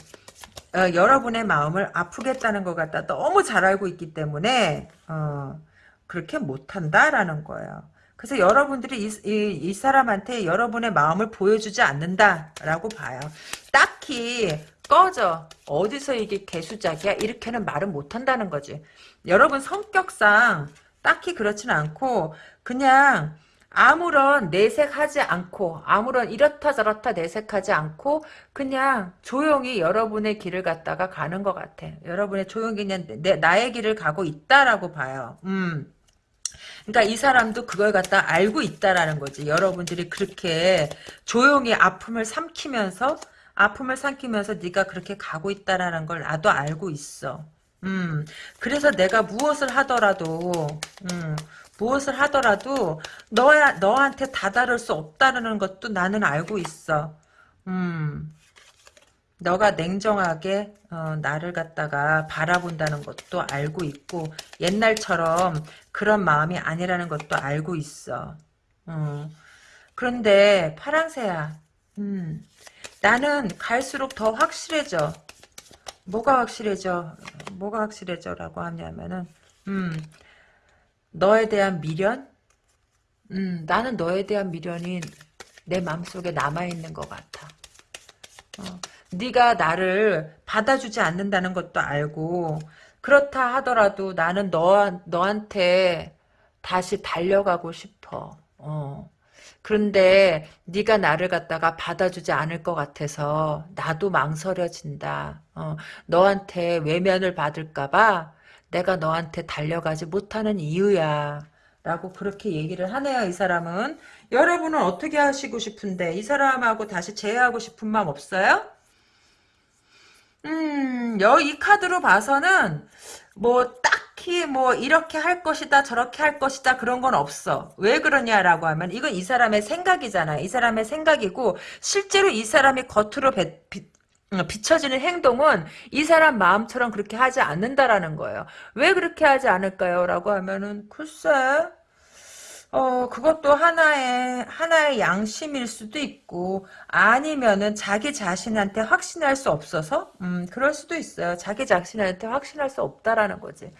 어, 여러분의 마음을 아프게 했다는 것 같다. 너무 잘 알고 있기 때문에 어, 그렇게 못한다라는 거예요. 그래서 여러분들이 이, 이, 이, 사람한테 여러분의 마음을 보여주지 않는다라고 봐요. 딱히 꺼져. 어디서 이게 개수작이야? 이렇게는 말은 못한다는 거지. 여러분 성격상 딱히 그렇지는 않고 그냥 아무런 내색하지 않고 아무런 이렇다 저렇다 내색하지 않고 그냥 조용히 여러분의 길을 갔다가 가는 것 같아. 여러분의 조용히 그냥 내, 나의 길을 가고 있다라고 봐요. 음. 그러니까 이 사람도 그걸 갖다 알고 있다라는 거지. 여러분들이 그렇게 조용히 아픔을 삼키면서 아픔을 삼키면서 네가 그렇게 가고 있다라는 걸 나도 알고 있어. 음, 그래서 내가 무엇을 하더라도, 음, 무엇을 하더라도 너야 너한테 다다를 수 없다는 것도 나는 알고 있어. 음, 너가 냉정하게 어, 나를 갖다가 바라본다는 것도 알고 있고 옛날처럼 그런 마음이 아니라는 것도 알고 있어. 음. 그런데 파랑새야. 음. 나는 갈수록 더 확실해져. 뭐가 확실해져? 뭐가 확실해져? 라고 하냐면은 음. 너에 대한 미련? 음, 나는 너에 대한 미련이 내 마음속에 남아있는 것 같아. 어. 네가 나를 받아주지 않는다는 것도 알고 그렇다 하더라도 나는 너, 너한테 다시 달려가고 싶어. 어. 그런데 네가 나를 갖다가 받아주지 않을 것 같아서 나도 망설여진다. 어. 너한테 외면을 받을까봐 내가 너한테 달려가지 못하는 이유야. 라고 그렇게 얘기를 하네요. 이 사람은. 여러분은 어떻게 하시고 싶은데 이 사람하고 다시 재회하고 싶은 마음 없어요? 음, 여, 이 카드로 봐서는, 뭐 딱히 뭐 이렇게 할 것이다 저렇게 할 것이다 그런 건 없어. 왜 그러냐라고 하면 이건 이 사람의 생각이잖아. 이 사람의 생각이고 실제로 이 사람이 겉으로 배, 비, 어, 비춰지는 행동은 이 사람 마음처럼 그렇게 하지 않는다라는 거예요. 왜 그렇게 하지 않을까요? 라고 하면은 글쎄 어, 그것도 하나의, 하나의 양심일 수도 있고, 아니면은 자기 자신한테 확신할 수 없어서, 음, 그럴 수도 있어요. 자기 자신한테 확신할 수 없다라는 거지.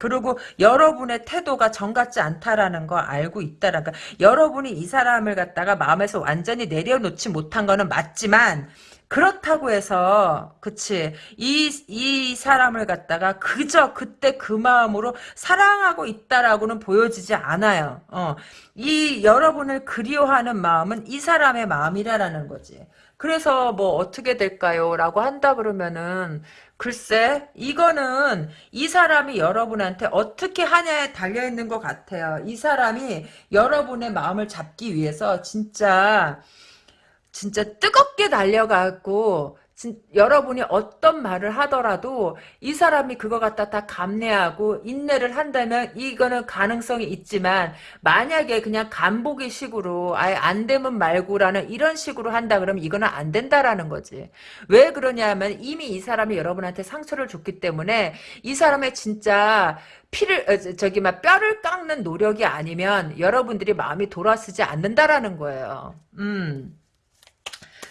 그리고 여러분의 태도가 정 같지 않다라는 거 알고 있다라는 거. 여러분이 이 사람을 갖다가 마음에서 완전히 내려놓지 못한 거는 맞지만, 그렇다고 해서 그치 이 이 사람을 갖다가 그저 그때 그 마음으로 사랑하고 있다라고는 보여지지 않아요. 어. 이 여러분을 그리워하는 마음은 이 사람의 마음이라는 거지. 그래서 뭐 어떻게 될까요? 라고 한다 그러면은 글쎄 이거는 이 사람이 여러분한테 어떻게 하냐에 달려있는 것 같아요. 이 사람이 여러분의 마음을 잡기 위해서 진짜 진짜 뜨겁게 달려가고 진, 여러분이 어떤 말을 하더라도 이 사람이 그거 갖다 다 감내하고 인내를 한다면 이거는 가능성이 있지만 만약에 그냥 간보기 식으로 아예 안 되면 말고라는 이런 식으로 한다 그러면 이거는 안 된다라는 거지. 왜 그러냐면 이미 이 사람이 여러분한테 상처를 줬기 때문에 이 사람의 진짜 피를 어, 저기 막 뼈를 깎는 노력이 아니면 여러분들이 마음이 돌아서지 않는다라는 거예요. 음.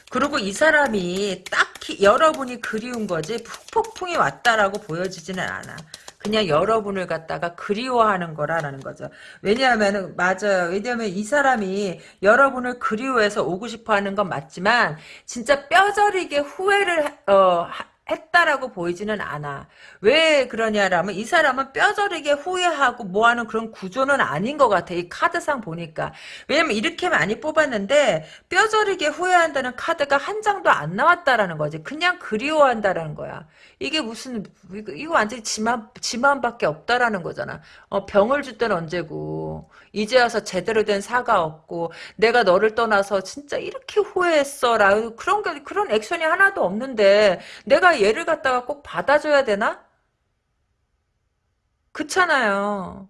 그리고 이 사람이 딱히 여러분이 그리운 거지 폭풍이 왔다라고 보여지지는 않아. 그냥 여러분을 갖다가 그리워하는 거라는 거죠. 왜냐하면 맞아요. 왜냐하면 이 사람이 여러분을 그리워해서 오고 싶어하는 건 맞지만 진짜 뼈저리게 후회를 어, 했다라고 보이지는 않아. 왜 그러냐라면 이 사람은 뼈저리게 후회하고 뭐하는 그런 구조는 아닌 것 같아. 이 카드상 보니까. 왜냐면 이렇게 많이 뽑았는데 뼈저리게 후회한다는 카드가 한 장도 안 나왔다라는 거지. 그냥 그리워한다라는 거야. 이게 무슨 이거, 완전히 지만 지만밖에 없다라는 거잖아. 어, 병을 줄 때는 언제고 이제 와서 제대로 된 사과 없고 내가 너를 떠나서 진짜 이렇게 후회했어라 그런 게 그런 액션이 하나도 없는데 내가 얘를 갖다가 꼭 받아줘야 되나? 그렇잖아요.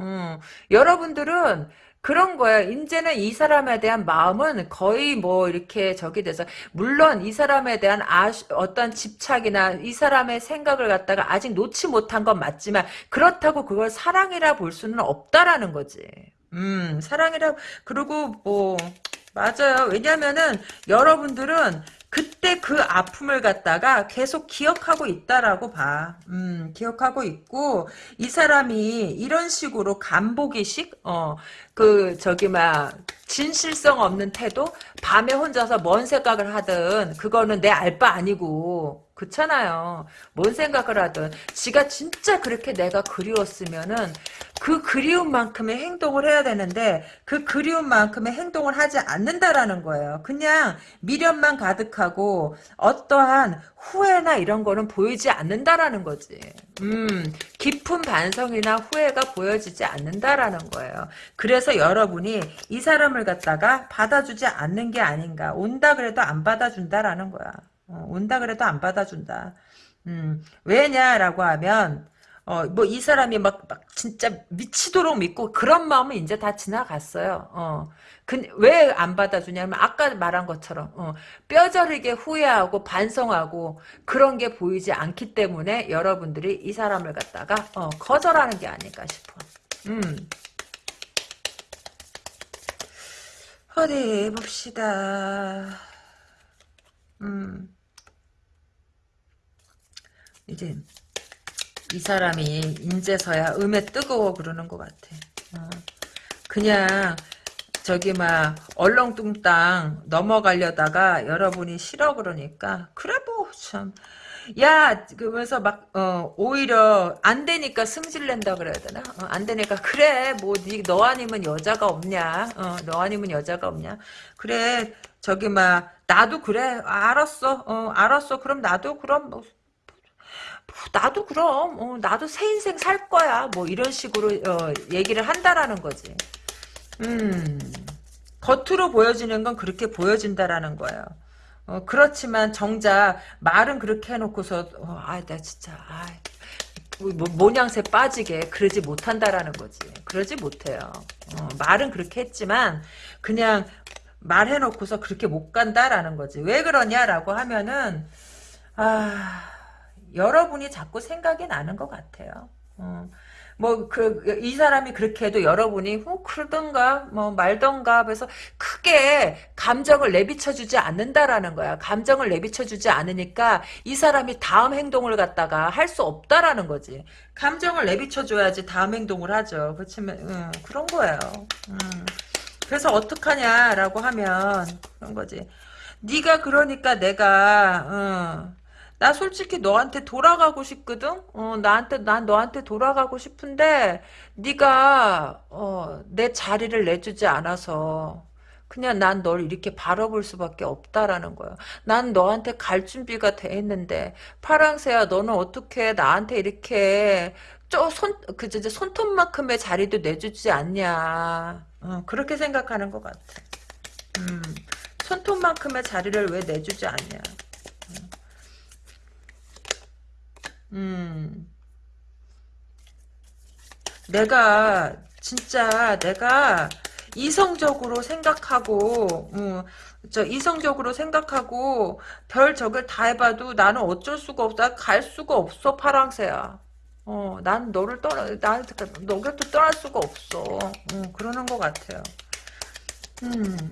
음, 여러분들은 그런 거예요. 이제는 이 사람에 대한 마음은 거의 뭐 이렇게 저기 돼서 물론 이 사람에 대한 아 어떤 집착이나 이 사람의 생각을 갖다가 아직 놓지 못한 건 맞지만 그렇다고 그걸 사랑이라 볼 수는 없다라는 거지. 음, 사랑이라 그리고 뭐 맞아요. 왜냐면은 여러분들은 그때 그 아픔을 갖다가 계속 기억하고 있다라고 봐. 음, 기억하고 있고, 이 사람이 이런 식으로 간보기식, 어, 그, 저기, 막, 진실성 없는 태도? 밤에 혼자서 뭔 생각을 하든, 그거는 내 알 바 아니고, 그렇잖아요. 뭔 생각을 하든, 지가 진짜 그렇게 내가 그리웠으면은, 그 그리움만큼의 행동을 해야 되는데 그 그리움만큼의 행동을 하지 않는다라는 거예요. 그냥 미련만 가득하고 어떠한 후회나 이런 거는 보이지 않는다라는 거지. 음, 깊은 반성이나 후회가 보여지지 않는다라는 거예요. 그래서 여러분이 이 사람을 갖다가 받아주지 않는 게 아닌가. 온다 그래도 안 받아준다라는 거야. 어, 온다 그래도 안 받아준다. 음, 왜냐라고 하면 어, 뭐, 이 사람이 막, 막, 진짜 미치도록 믿고, 그런 마음은 이제 다 지나갔어요. 어. 그, 왜안 받아주냐면, 아까 말한 것처럼, 어, 뼈저리게 후회하고, 반성하고, 그런 게 보이지 않기 때문에, 여러분들이 이 사람을 갖다가, 어, 거절하는 게 아닐까 싶어. 음. 어디, 봅시다. 음. 이제, 이 사람이 인제서야 음에 뜨거워 그러는 것 같아. 어. 그냥 저기 막 얼렁뚱땅 넘어가려다가 여러분이 싫어 그러니까 그래 뭐참. 야 그러면서 막 어, 오히려 안 되니까 승질낸다 그래야 되나? 어, 안 되니까 그래 뭐너 아니면 여자가 없냐? 어, 너 아니면 여자가 없냐? 그래 저기 막 나도 그래. 알았어. 어, 알았어. 그럼 나도 그럼 뭐 나도 그럼 어, 나도 새 인생 살 거야 뭐 이런 식으로 어, 얘기를 한다라는 거지 음 겉으로 보여지는 건 그렇게 보여진다라는 거예요 어, 그렇지만 정작 말은 그렇게 해놓고서 어, 아나 진짜 아, 뭐, 모냥새 빠지게 그러지 못한다라는 거지. 그러지 못해요. 어, 말은 그렇게 했지만 그냥 말해놓고서 그렇게 못 간다라는 거지. 왜 그러냐라고 하면은 아 여러분이 자꾸 생각이 나는 것 같아요. 어. 뭐그 이 사람이 그렇게 해도 여러분이 후 그러던가 뭐 말던가 그래서 크게 감정을 내비쳐 주지 않는다라는 거야. 감정을 내비쳐 주지 않으니까 이 사람이 다음 행동을 갖다가 할 수 없다라는 거지. 감정을 내비쳐 줘야지 다음 행동을 하죠. 그렇지만 음, 그런 거예요. 음. 그래서 어떡하냐라고 하면 그런 거지. 네가 그러니까 내가 어, 나 솔직히 너한테 돌아가고 싶거든. 어, 나한테 난 너한테 돌아가고 싶은데 네가 어, 내 자리를 내주지 않아서 그냥 난 널 이렇게 바라볼 수밖에 없다라는 거야. 난 너한테 갈 준비가 돼 있는데 파랑새야 너는 어떻게 나한테 이렇게 쪼손 그저 손톱만큼의 자리도 내주지 않냐. 어, 그렇게 생각하는 것 같아. 음, 손톱만큼의 자리를 왜 내주지 않냐. 음. 내가 진짜 내가 이성적으로 생각하고 음, 저 이성적으로 생각하고 별 적을 다 해봐도 나는 어쩔 수가 없다. 갈 수가 없어 파랑새야. 어, 난 너를 떠나 난 너를 또 떠날 수가 없어. 음, 그러는 것 같아요. 음.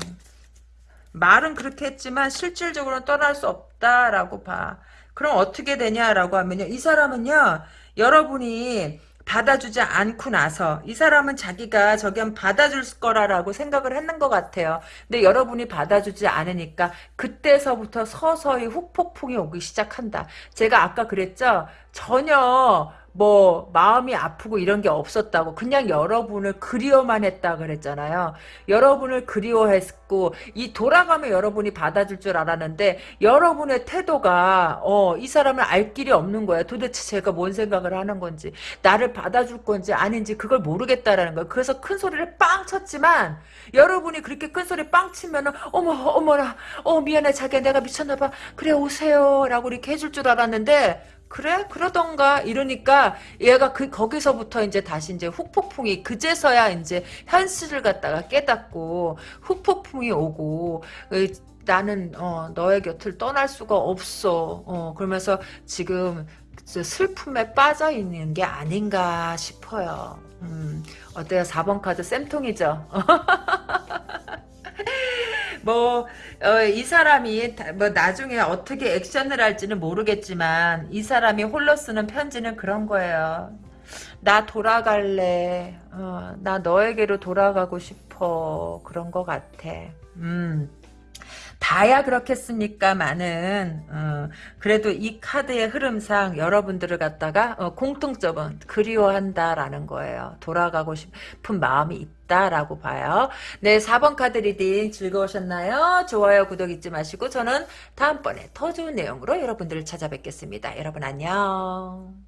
말은 그렇게 했지만 실질적으로는 떠날 수 없다라고 봐 그럼 어떻게 되냐라고 하면요. 이 사람은요. 여러분이 받아주지 않고 나서 이 사람은 자기가 저기 한 받아줄 거라라고 생각을 했는 것 같아요. 근데 여러분이 받아주지 않으니까 그때서부터 서서히 후폭풍이 오기 시작한다. 제가 아까 그랬죠. 전혀 뭐 마음이 아프고 이런 게 없었다고 그냥 여러분을 그리워만 했다 그랬잖아요. 여러분을 그리워했고 이 돌아가면 여러분이 받아줄 줄 알았는데 여러분의 태도가 어, 이 사람을 알 길이 없는 거야. 도대체 제가 뭔 생각을 하는 건지 나를 받아줄 건지 아닌지 그걸 모르겠다라는 거야. 그래서 큰 소리를 빵 쳤지만 여러분이 그렇게 큰 소리 빵 치면은 어머 어머나 어 미안해 자기야 내가 미쳤나 봐 그래 오세요 라고 이렇게 해줄 줄 알았는데 그래? 그러던가? 이러니까 얘가 그 거기서부터 이제 다시 이제 후폭풍이 그제서야 이제 현실을 갖다가 깨닫고 후폭풍이 오고 나는 어, 너의 곁을 떠날 수가 없어. 어, 그러면서 지금 슬픔에 빠져 있는 게 아닌가 싶어요. 음, 어때요? 4번 카드 쌤통이죠 뭐, 어, 이 사람이, 뭐, 나중에 어떻게 액션을 할지는 모르겠지만, 이 사람이 홀로 쓰는 편지는 그런 거예요. 나 돌아갈래. 어, 나 너에게로 돌아가고 싶어. 그런 것 같아. 음. 다야 그렇겠습니까만은 어, 그래도 이 카드의 흐름상 여러분들을 갖다가 어, 공통점은 그리워한다라는 거예요. 돌아가고 싶은 마음이 있다라고 봐요. 네 4번 카드 reading 즐거우셨나요? 좋아요 구독 잊지 마시고 저는 다음번에 더 좋은 내용으로 여러분들을 찾아뵙겠습니다. 여러분 안녕.